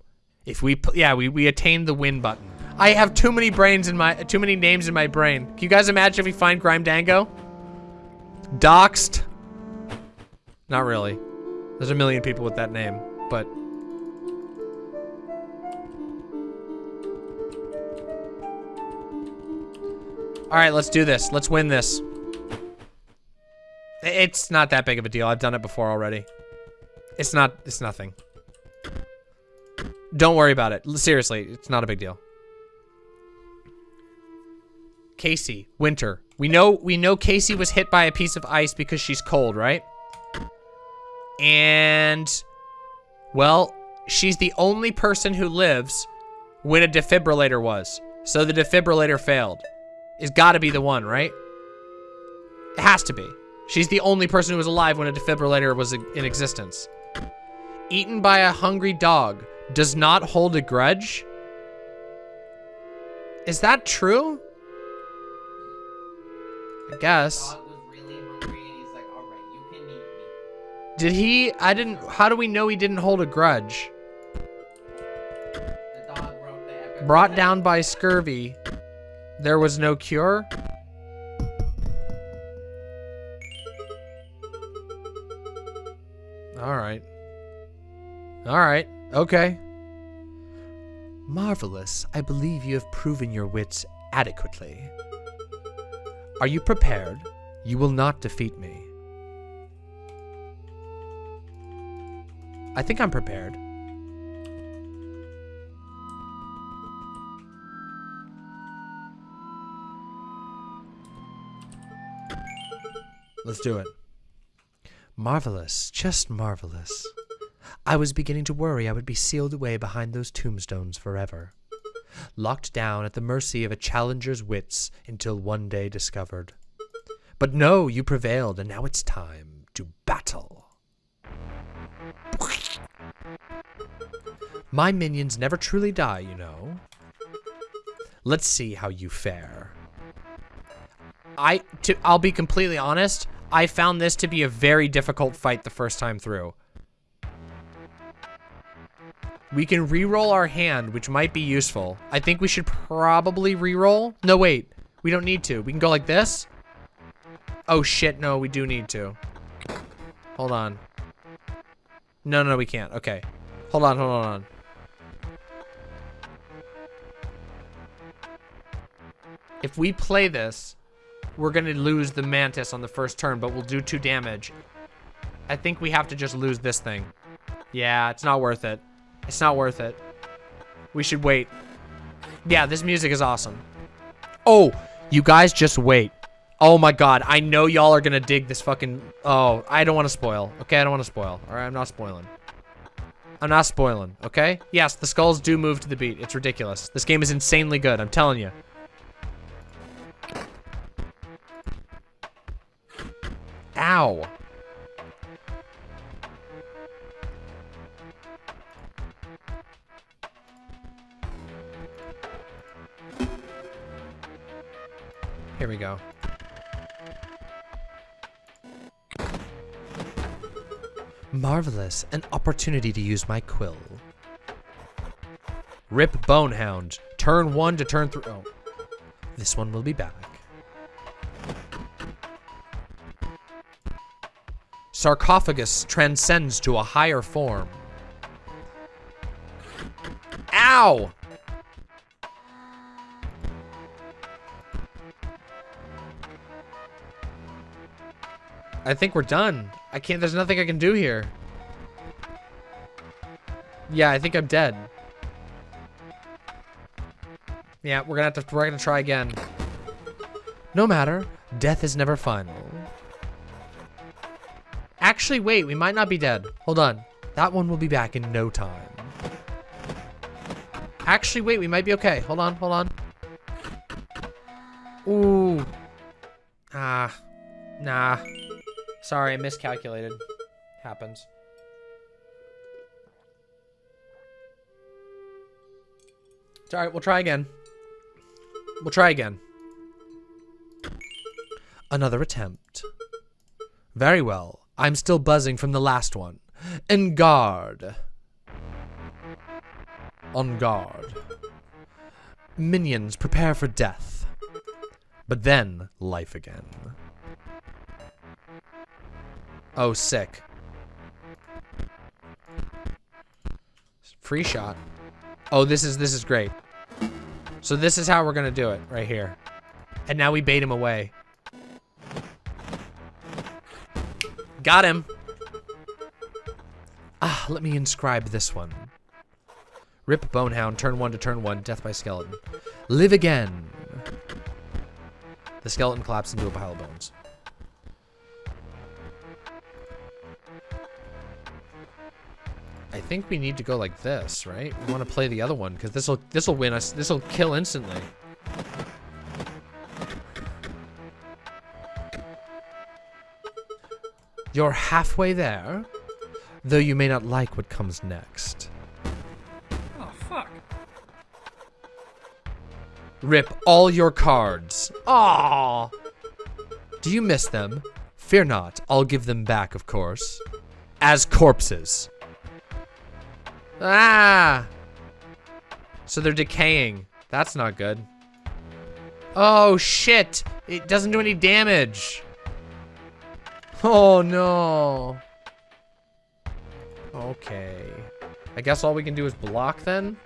If we, yeah, we, we attained the win button. I have too many brains in my, too many names in my brain. Can you guys imagine if we find Grime Dango? Doxed. Not really. There's a million people with that name, but All right, let's do this. Let's win this. It's not that big of a deal. I've done it before already. It's not, it's nothing. Don't worry about it. Seriously, it's not a big deal. Kaycee, winter. We know we know Kaycee was hit by a piece of ice because she's cold, right? And well, she's the only person who lives when a defibrillator was. So the defibrillator failed. It's got to be the one, right? It has to be. She's the only person who was alive when a defibrillator was in existence. Eaten by a hungry dog. Does not hold a grudge. Is that true? I guess.
Really hungry and he's like, alright, you can eat me.
Did he? I didn't. How do we know he didn't hold a grudge?
The dog wrote the epic
Brought down by scurvy. There was no cure? Alright. Alright. Okay. Marvelous. I believe you have proven your wits adequately. Are you prepared? You will not defeat me. I think I'm prepared. Let's do it. Marvelous, just marvelous. I was beginning to worry I would be sealed away behind those tombstones forever, locked down at the mercy of a challenger's wits until one day discovered. But no, you prevailed, and now it's time to battle. My minions never truly die, you know. Let's see how you fare. I, to, I'll be completely honest, I found this to be a very difficult fight the first time through. We can re-roll our hand, which might be useful. I think we should probably re-roll. No, wait. We don't need to. We can go like this. Oh, shit. No, we do need to. Hold on. No, no, we can't. Okay. Hold on, hold on, hold on. If we play this, we're going to lose the Mantis on the first turn, but we'll do two damage. I think we have to just lose this thing. Yeah, it's not worth it. It's not worth it. We should wait. Yeah, this music is awesome. Oh, you guys just wait. Oh my god, I know y'all are gonna dig this fucking... Oh, I don't want to spoil. Okay, I don't want to spoil. Alright, I'm not spoiling. I'm not spoiling, okay? Yes, the skulls do move to the beat. It's ridiculous. This game is insanely good, I'm telling you. Ow. Here we go. Marvelous. An opportunity to use my quill. Rip Bonehound. Turn one to turn three. Oh. This one will be back. Sarcophagus transcends to a higher form. Ow! I think we're done. I can't, there's nothing I can do here. Yeah, I think I'm dead. Yeah, we're gonna have to, we're gonna try again. No matter, death is never final. Actually, wait, we might not be dead. Hold on. That one will be back in no time. Actually, wait, we might be okay. Hold on, hold on. Ooh. Ah. Nah. Sorry, I miscalculated. Happens. It's alright, we'll try again. We'll try again. Another attempt. Very well. I'm still buzzing from the last one. En garde. On guard. Minions, prepare for death. But then, life again. Oh, sick. Free shot. Oh, this is this is great. So this is how we're gonna do it, right here. And now we bait him away. Got him. Ah, let me inscribe this one. Rip Bonehound, turn one to turn one, death by skeleton. Live again. The skeleton collapsed into a pile of bones. I think we need to go like this, right? We want to play the other one because this will this will win us. This will kill instantly. You're halfway there, though you may not like what comes next.
Oh, fuck.
Rip all your cards. Aww. Do you miss them? Fear not, I'll give them back, of course. As corpses. Ah! So they're decaying. That's not good. Oh, shit! It doesn't do any damage. Oh, no. Okay. I guess all we can do is block then?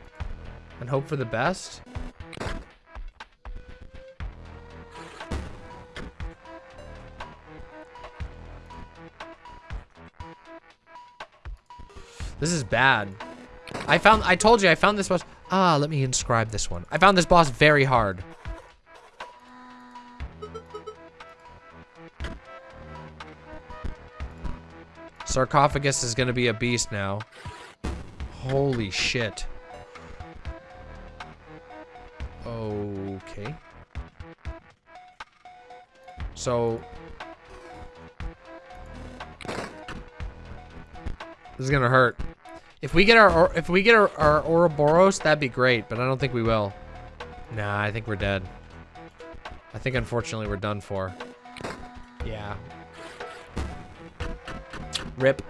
And hope for the best? This is bad. I found, I told you, I found this boss. Ah, let me inscribe this one. I found this boss very hard. Sarcophagus is gonna be a beast now. Holy shit. Okay. So. This is gonna hurt. If we get our if we get our, our Ouroboros, that'd be great, but I don't think we will. Nah, I think we're dead. I think unfortunately we're done for. Yeah. Rip.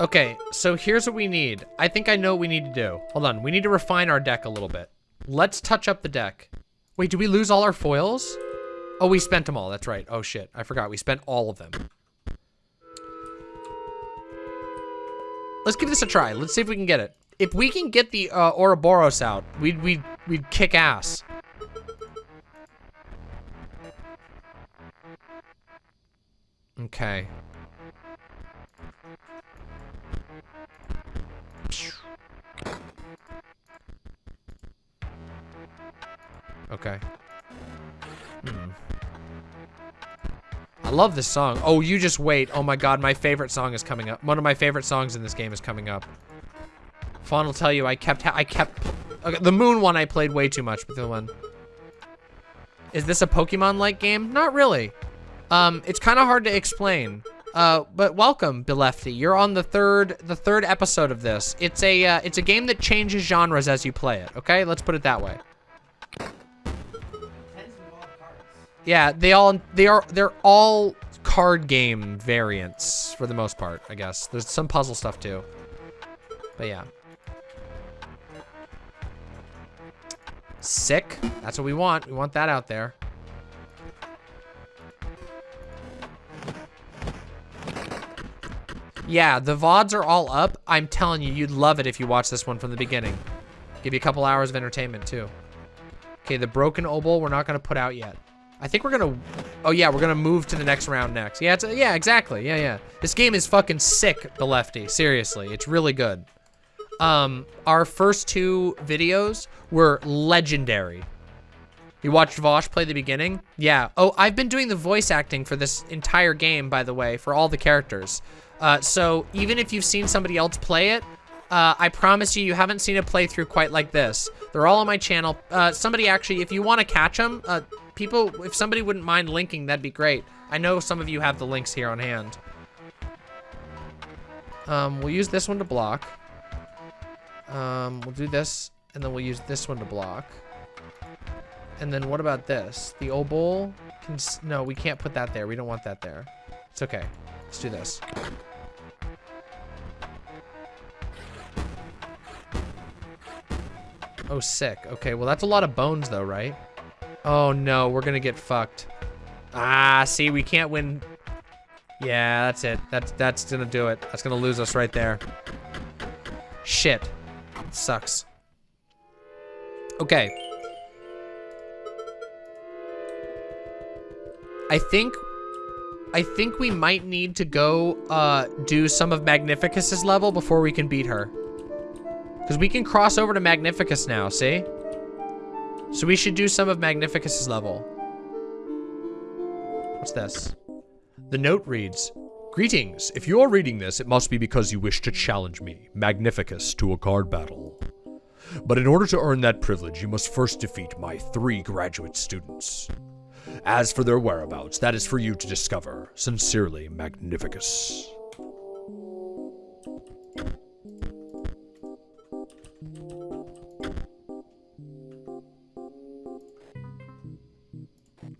Okay, so here's what we need. I think I know what we need to do. Hold on, we need to refine our deck a little bit. Let's touch up the deck. Wait, did we lose all our foils? Oh, we spent them all, that's right. Oh shit, I forgot, we spent all of them. Let's give this a try. Let's see if we can get it. If we can get the uh, Ouroboros out, we'd, we'd, we'd kick ass. Okay. Okay. Hmm. I love this song. Oh, you just wait. Oh my god, my favorite song is coming up. One of my favorite songs in this game is coming up. Fawn will tell you I kept I kept okay, the moon one I played way too much, but the one. Is this a Pokemon-like game? Not really. Um, it's kind of hard to explain. Uh, but welcome, Belefty. You're on the third the third episode of this. It's a uh, it's a game that changes genres as you play it. Okay, let's put it that way. Yeah, they all they are they're all card game variants for the most part, I guess. There's some puzzle stuff too. But yeah. Sick. That's what we want. We want that out there. Yeah, the VODs are all up. I'm telling you, you'd love it if you watch this one from the beginning. Give you a couple hours of entertainment too. Okay, the broken obol we're not gonna put out yet. I think we're gonna. Oh yeah, we're gonna move to the next round next. Yeah, yeah, exactly. Yeah, yeah. This game is fucking sick, the lefty. Seriously, it's really good. Um, our first two videos were legendary. You watched Vosh play the beginning? Yeah. Oh, I've been doing the voice acting for this entire game, by the way, for all the characters. Uh, so even if you've seen somebody else play it, uh, I promise you, you haven't seen a playthrough quite like this. They're all on my channel. Uh, somebody actually, if you want to catch them, uh, people, if somebody wouldn't mind linking, that'd be great. I know some of you have the links here on hand. Um, we'll use this one to block. Um, we'll do this, and then we'll use this one to block. And then what about this? The s- no, we can't put that there. We don't want that there. It's okay. Let's do this. Oh, sick. Okay, well, that's a lot of bones, though, right? Oh, no. We're to get fucked. Ah, see, we can't win. Yeah, that's it. That's, that's to do it. That's to lose us right there. Shit. sucks. Okay. I think I think we might need to go uh, do some of Magnificus's level before we can beat her. Because we can cross over to Magnificus now, see? So we should do some of Magnificus's level. What's this?
The note reads, Greetings. If you're reading this, it must be because you wish to challenge me, Magnificus, to a card battle. But in order to earn that privilege, you must first defeat my three graduate students. As for their whereabouts, that is for you to discover. Sincerely, Magnificus.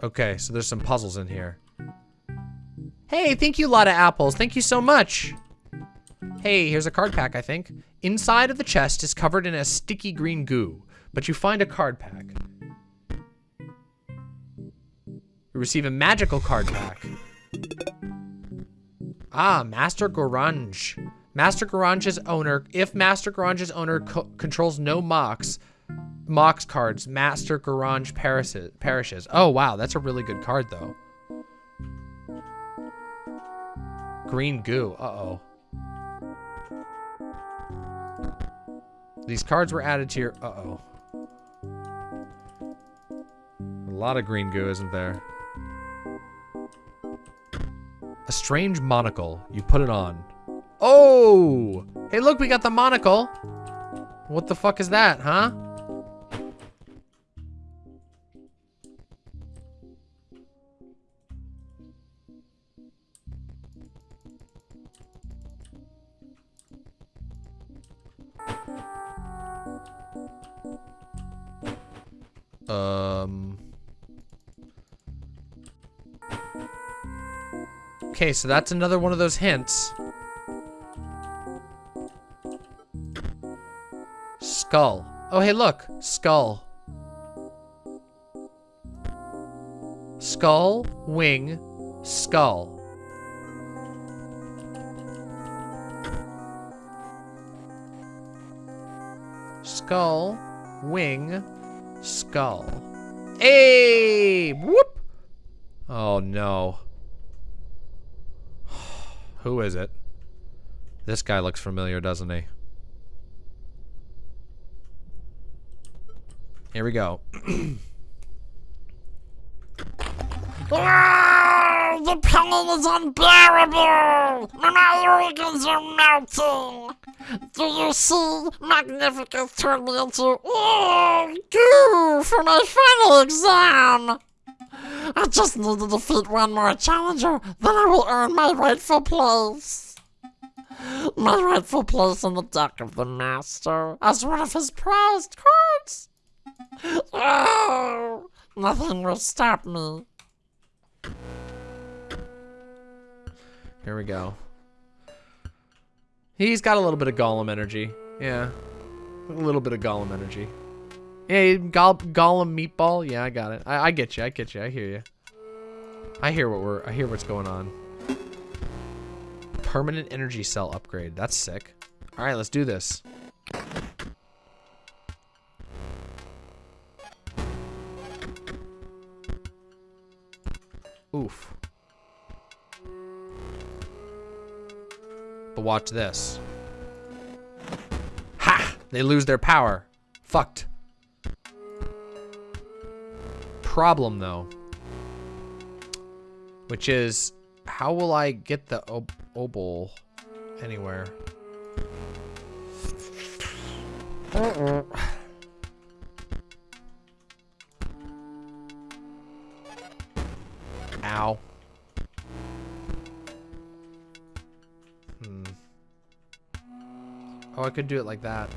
Okay, so there's some puzzles in here. Hey, thank you, lot of apples. Thank you so much. Hey, here's a card pack, I think. Inside of the chest is covered in a sticky green goo, but you find a card pack. You receive a magical card pack. Ah, Master Goranj. Master Goranj's owner, if Master Goranj's owner co controls no Mox, Mox cards, Master Goranj perishes, perishes. Oh, wow, that's a really good card, though. Green goo, uh-oh. These cards were added to your, uh-oh. A lot of green goo, isn't there? A strange monocle. You put it on. Oh! Hey, look, we got the monocle. What the fuck is that, huh? Okay, so that's another one of those hints. Skull. Oh, hey, look. Skull. Skull, wing, skull. Skull, wing, skull. Hey! Whoop! Oh no. Who is it? This guy looks familiar, doesn't he? Here we go. *coughs*
Ah, the pain is unbearable! My organs are melting! Do you see? Magnificus turned me into oh, goo for my final exam! I just need to defeat one more challenger, then I will earn my rightful place. My rightful place in the deck of the Master as one of his prized cards. Oh, nothing will stop me.
Here we go. He's got a little bit of Gollum energy. Yeah. A little bit of Gollum energy. Hey, Goll Gollum meatball. Yeah, I got it. I, I get you. I get you. I hear you. I hear what we're. I hear what's going on. Permanent energy cell upgrade. That's sick. All right, let's do this. Oof. But watch this. Ha! They lose their power. Fucked. Problem, though. Which is, how will I get the ob obol anywhere? Uh-uh. Ow. Hmm. Oh, I could do it like that.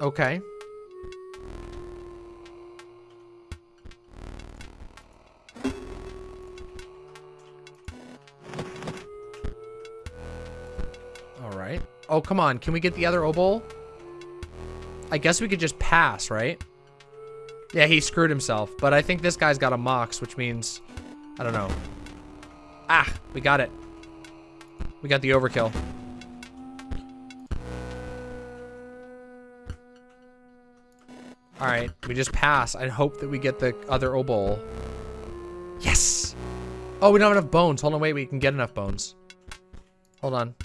Okay. All right. Oh, come on. Can we get the other obol? I guess we could just pass, right? Yeah, he screwed himself. But I think this guy's got a mox, which means... I don't know. Ah, we got it. We got the overkill. We just pass. I hope that we get the other obol. Yes! Oh, we don't have enough bones. Hold on, wait, we can get enough bones. Hold on.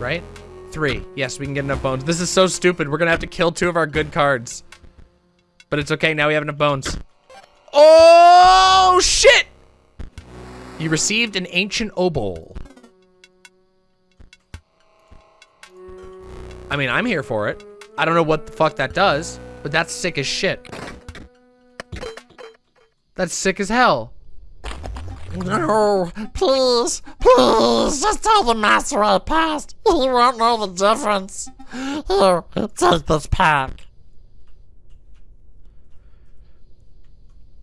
Right? Three. Yes, we can get enough bones. This is so stupid. We're gonna have to kill two of our good cards. But it's okay, now we have enough bones. Oh, shit! You received an ancient obol. I mean, I'm here for it. I don't know what the fuck that does, but that's sick as shit. That's sick as hell.
No, please, please, just tell the master I passed. *laughs* He won't know the difference. Here, take this pack.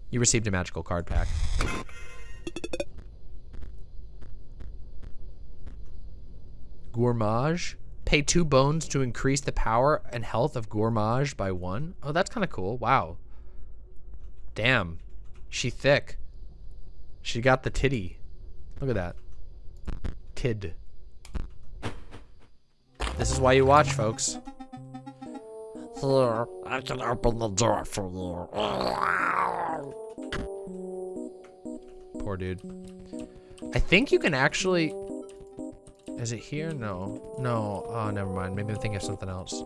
You received a magical card pack. Gourmage. Pay two bones to increase the power and health of Gourmage by one. Oh, that's kind of cool. Wow. Damn. She thick. She got the titty. Look at that. Tid. This is why you watch, folks.
Here, I can open the door for you.
Poor dude. I think you can actually... Is it here? No. No. Oh, never mind. Maybe I'm thinking of something else.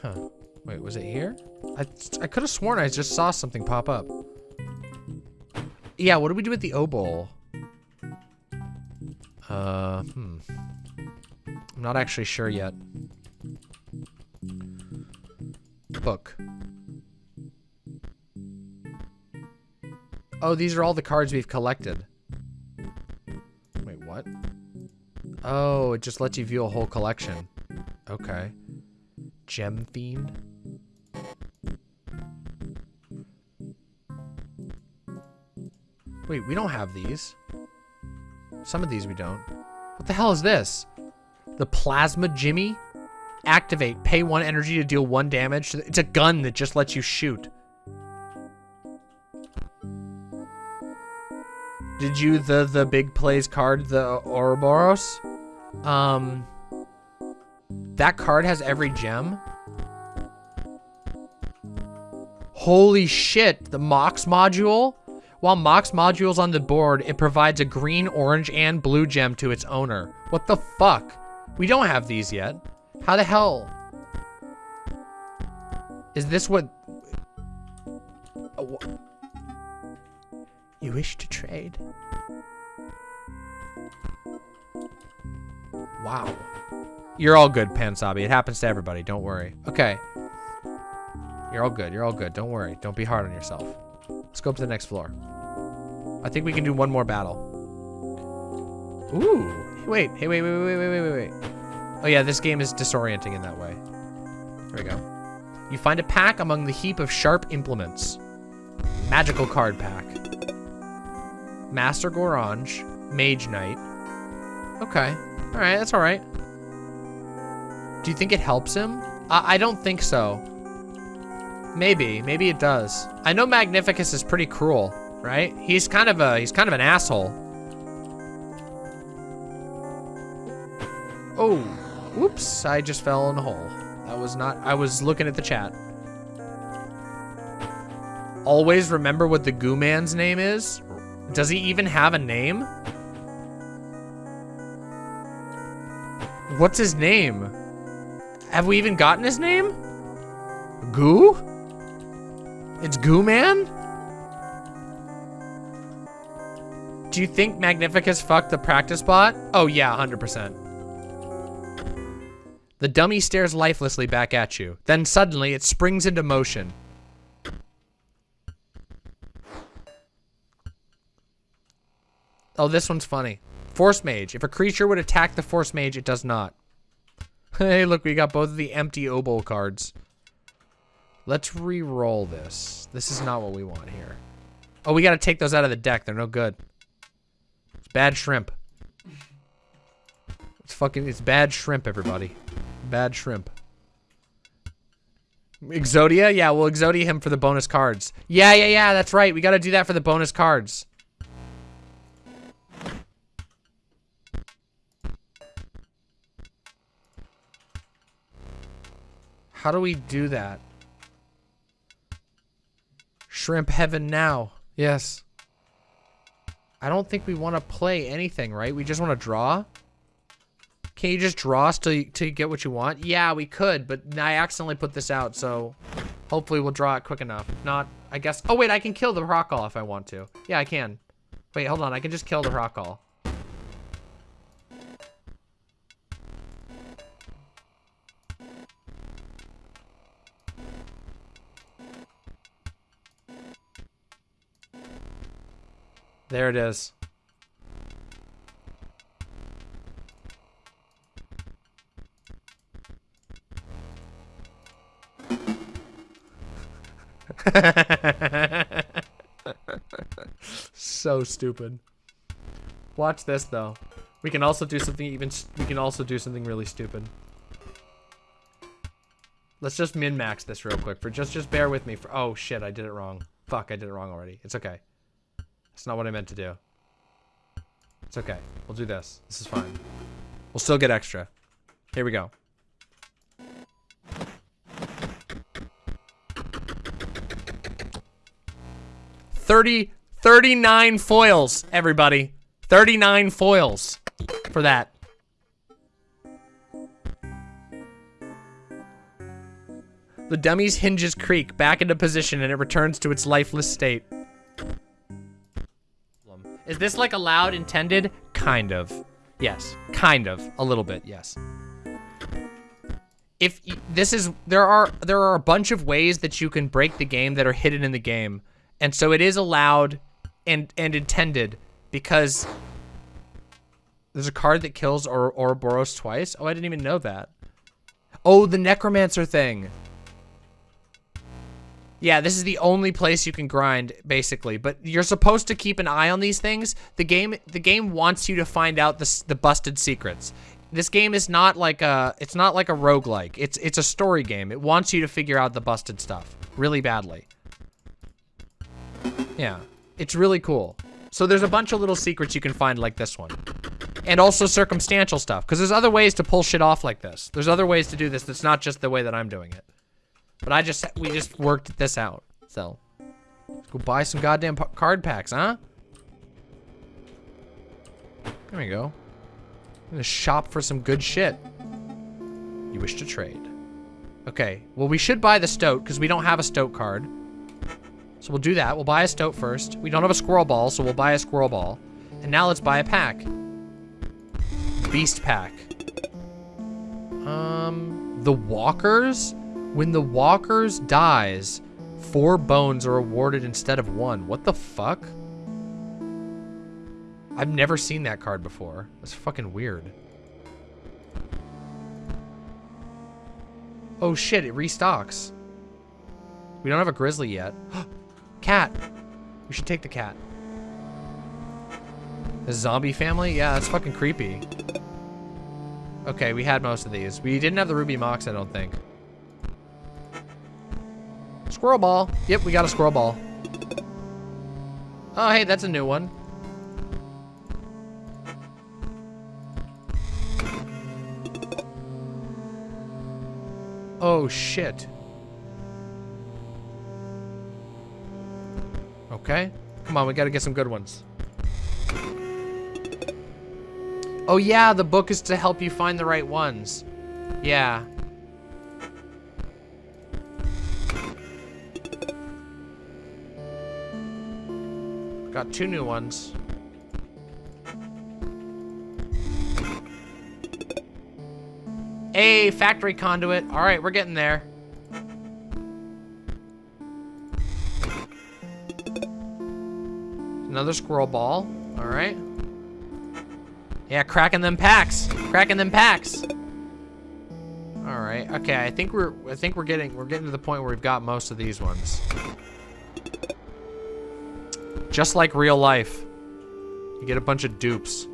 Huh. Wait, was it here? I, I could have sworn I just saw something pop up. Yeah, what do we do with the obol? Uh, hmm. I'm not actually sure yet. Book. Oh, these are all the cards we've collected. Wait, what? Oh, it just lets you view a whole collection. Okay. Gem Fiend? Wait, we don't have these. Some of these we don't. What the hell is this? The Plasma Jimmy? Activate. Pay one energy to deal one damage. It's a gun that just lets you shoot. Did you the the big plays card the Ouroboros? Um, that card has every gem. Holy shit! The Mox module. While Mox module's on the board, it provides a green, orange, and blue gem to its owner. What the fuck? We don't have these yet. How the hell? Is this what... Uh, Wha- You wish to trade? Wow. You're all good, Pansabi. It happens to everybody. Don't worry. Okay. You're all good. You're all good. Don't worry. Don't be hard on yourself. Let's go up to the next floor. I think we can do one more battle. Ooh. Wait. Hey, wait, wait, wait, wait, wait, wait, wait. Oh yeah, this game is disorienting in that way. Here we go. You find a pack among the heap of sharp implements. Magical card pack. Master Goranj. Mage Knight. Okay. Alright, that's alright. Do you think it helps him? I, I don't think so. Maybe. Maybe it does. I know Magnificus is pretty cruel, right? He's kind of a he's kind of an asshole. Oh, whoops, I just fell in a hole. That was not, I was looking at the chat. Always remember what the goo man's name is? Does he even have a name? What's his name? Have we even gotten his name? Goo? It's Goo Man? Do you think Magnificus fucked the practice bot? Oh yeah, 100%. The dummy stares lifelessly back at you. Then suddenly it springs into motion. Oh, this one's funny. Force Mage. If a creature would attack the Force Mage, it does not. *laughs* hey, look, we got both of the empty Obol cards. Let's re-roll this. This is not what we want here. Oh, we gotta take those out of the deck. They're no good. It's bad shrimp. It's fucking, it's bad shrimp, everybody. Bad shrimp. Exodia? Yeah, we'll Exodia him for the bonus cards. Yeah, yeah, yeah, that's right. We gotta do that for the bonus cards. How do we do that? Shrimp heaven now. Yes. I don't think we want to play anything, right? We just want to draw? Can you just draw till you get what you want? Yeah, we could, but I accidentally put this out, so hopefully we'll draw it quick enough. If not, I guess... Oh, wait, I can kill the Hrokkall if I want to. Yeah, I can. Wait, hold on. I can just kill the Hrokkall. There it is. *laughs* so stupid. Watch this though. We can also do something even we can also do something really stupid. Let's just min-max this real quick for just just bear with me for oh shit, I did it wrong. Fuck, I did it wrong already. It's okay. It's not what I meant to do. It's okay. We'll do this. This is fine. We'll still get extra. Here we go. Thirty, 39 foils, everybody. 39 foils for that. The dummy's hinges creak back into position and it returns to its lifeless state. Is this like allowed intended? Kind of. Yes. Kind of. A little bit, yes. If this is there are there are a bunch of ways that you can break the game that are hidden in the game. And so it is allowed and and intended because there's a card that kills or Ouroboros twice. Oh, I didn't even know that. Oh, the necromancer thing. Yeah, this is the only place you can grind, basically. But you're supposed to keep an eye on these things. The game, the game wants you to find out the the busted secrets. This game is not like a, it's not like a roguelike. It's it's a story game. It wants you to figure out the busted stuff really badly. Yeah, it's really cool. So there's a bunch of little secrets you can find like this one. And also circumstantial stuff, because there's other ways to pull shit off like this. There's other ways to do this that's not just the way that I'm doing it. But I just, we just worked this out. So, let's go buy some goddamn card packs, huh? There we go. I'm gonna shop for some good shit. You wish to trade. Okay, well we should buy the stoat because we don't have a stoat card. So we'll do that. We'll buy a stoat first. We don't have a squirrel ball, so we'll buy a squirrel ball. And now let's buy a pack. Beast pack. Um, the walkers? When the walkers dies, four bones are awarded instead of one. What the fuck? I've never seen that card before. That's fucking weird. Oh shit, it restocks. We don't have a grizzly yet. *gasps* cat! We should take the cat. The zombie family? Yeah, that's fucking creepy. Okay, we had most of these. We didn't have the ruby mox, I don't think. Squirrel ball. Yep, we got a squirrel ball. Oh, hey, that's a new one. Oh, shit. Okay. Come on, we gotta get some good ones. Oh yeah, the book is to help you find the right ones. Yeah. Got two new ones. Hey, factory conduit. All right, we're getting there. Another squirrel ball. All right. Yeah, cracking them packs. Cracking them packs. All right. Okay, I think we're I think we're getting we're getting to the point where we've got most of these ones. Just like real life. You get a bunch of dupes.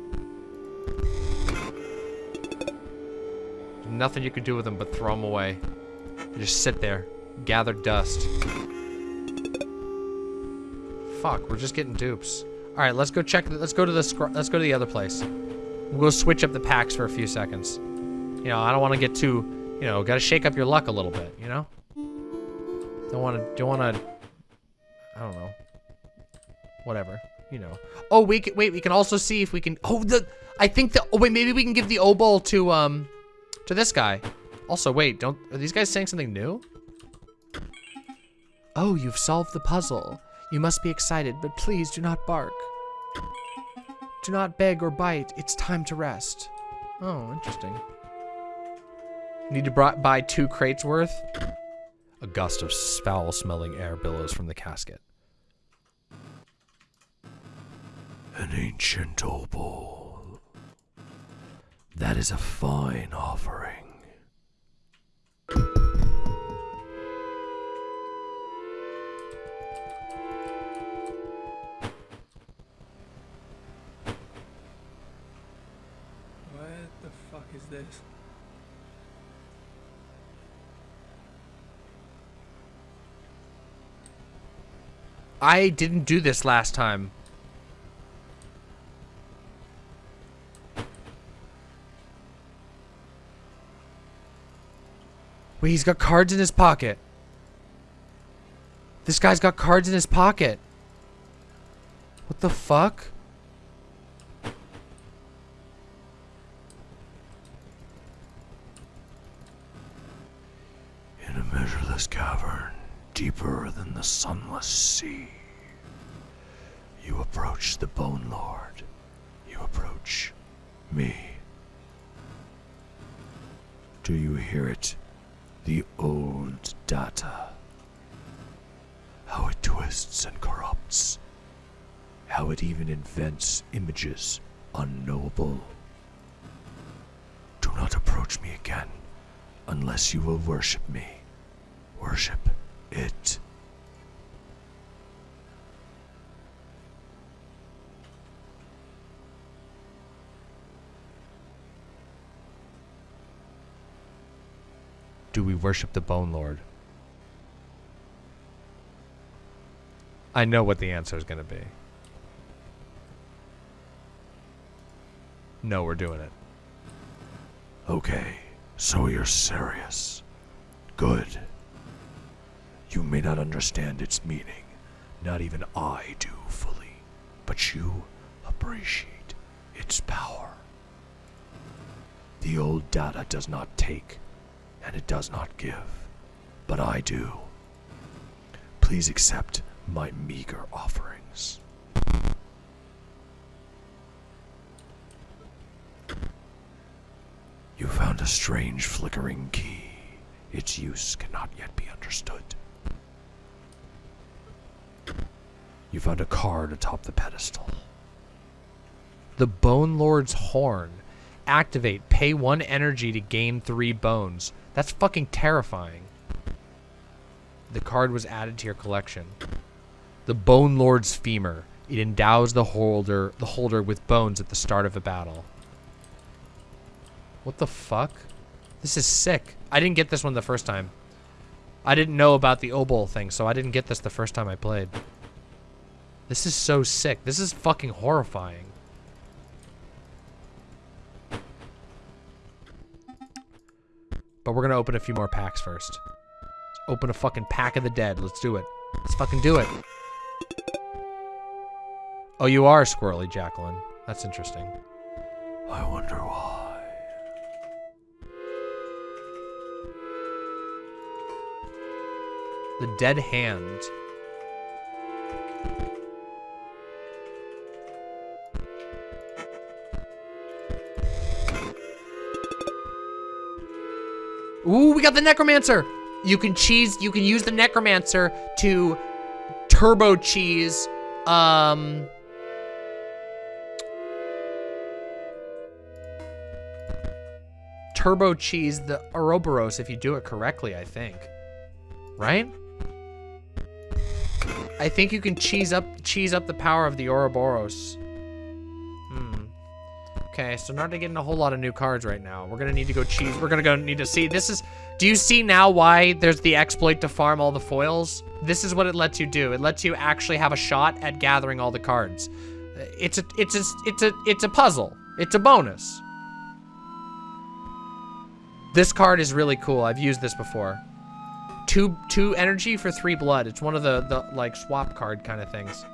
Nothing you can do with them but throw them away. You just sit there, gather dust. Fuck, we're just getting dupes. All right, let's go check. Let's go to the. Let's go to the other place. We'll switch up the packs for a few seconds. You know, I don't want to get too. You know, got to shake up your luck a little bit. You know. Don't want to. Don't want to. I don't know. Whatever. You know. Oh, we can wait. We can also see if we can. Oh, the. I think the. Oh wait, maybe we can give the obol to um, to this guy. Also, wait. Don't. Are these guys saying something new? Oh, you've solved the puzzle. You must be excited, but please do not bark. Do not beg or bite. It's time to rest. Oh, interesting. Need to buy two crates worth? A gust of foul-smelling air billows from the casket.
An ancient obol. That is a fine offering.
This?
I didn't do this last time. Wait, he's got cards in his pocket. This guy's got cards in his pocket. What the fuck?
Measureless cavern, deeper than the sunless sea, you approach the Bone Lord. You approach me. Do you hear it? The old data. How it twists and corrupts. How it even invents images unknowable. Do not approach me again unless you will worship me. Worship it.
Do we worship the Bone Lord? I know what the answer is going to be. No, we're doing it.
Okay, so you're serious. Good. You may not understand its meaning. Not even I do fully. But you appreciate its power. The old data does not take, and it does not give. But I do. Please accept my meager offerings. You found a strange flickering key. Its use cannot yet be understood. You found a card atop the pedestal.
The Bone Lord's Horn. Activate. Pay one energy to gain three bones. That's fucking terrifying. The card was added to your collection. The Bone Lord's Femur. It endows the holder the holder with bones at the start of a battle. What the fuck? This is sick. I didn't get this one the first time. I didn't know about the obol thing, so I didn't get this the first time I played. This is so sick. This is fucking horrifying. But we're gonna open a few more packs first. Let's open a fucking pack of the dead. Let's do it. Let's fucking do it. Oh, you are Squirrely Jacqueline. That's interesting.
I wonder why.
The Dead Hand. Ooh, we got the Necromancer. You can cheese. You can use the Necromancer to turbo cheese. Um. turbo cheese the Ouroboros if you do it correctly, I think. Right? I think you can cheese up cheese up the power of the Ouroboros. Okay, so not getting a whole lot of new cards right now. We're gonna need to go cheese. We're gonna go need to see. This is. Do you see now why there's the exploit to farm all the foils? This is what it lets you do. It lets you actually have a shot at gathering all the cards. It's a. It's a. It's a. It's a puzzle. It's a bonus. This card is really cool. I've used this before. Two two energy for three blood. It's one of the the like swap card kind of things.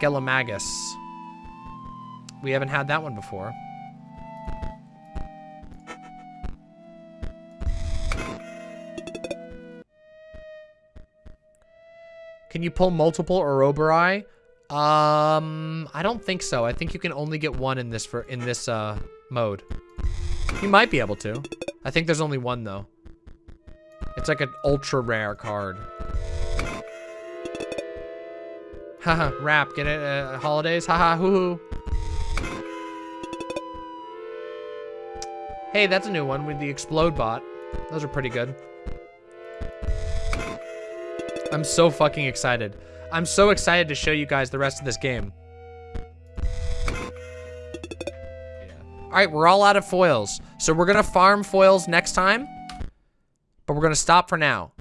Skelemagus. We haven't had that one before. Can you pull multiple Ouroboros? Um, I don't think so. I think you can only get one in this for in this uh mode. You might be able to. I think there's only one though. It's like an ultra rare card. Haha, rap, get it? Uh, holidays? Haha, hoo hoo. Hey, that's a new one with the explode bot. Those are pretty good. I'm so fucking excited. I'm so excited to show you guys the rest of this game. All right, we're all out of foils. So we're gonna farm foils next time, but we're gonna stop for now.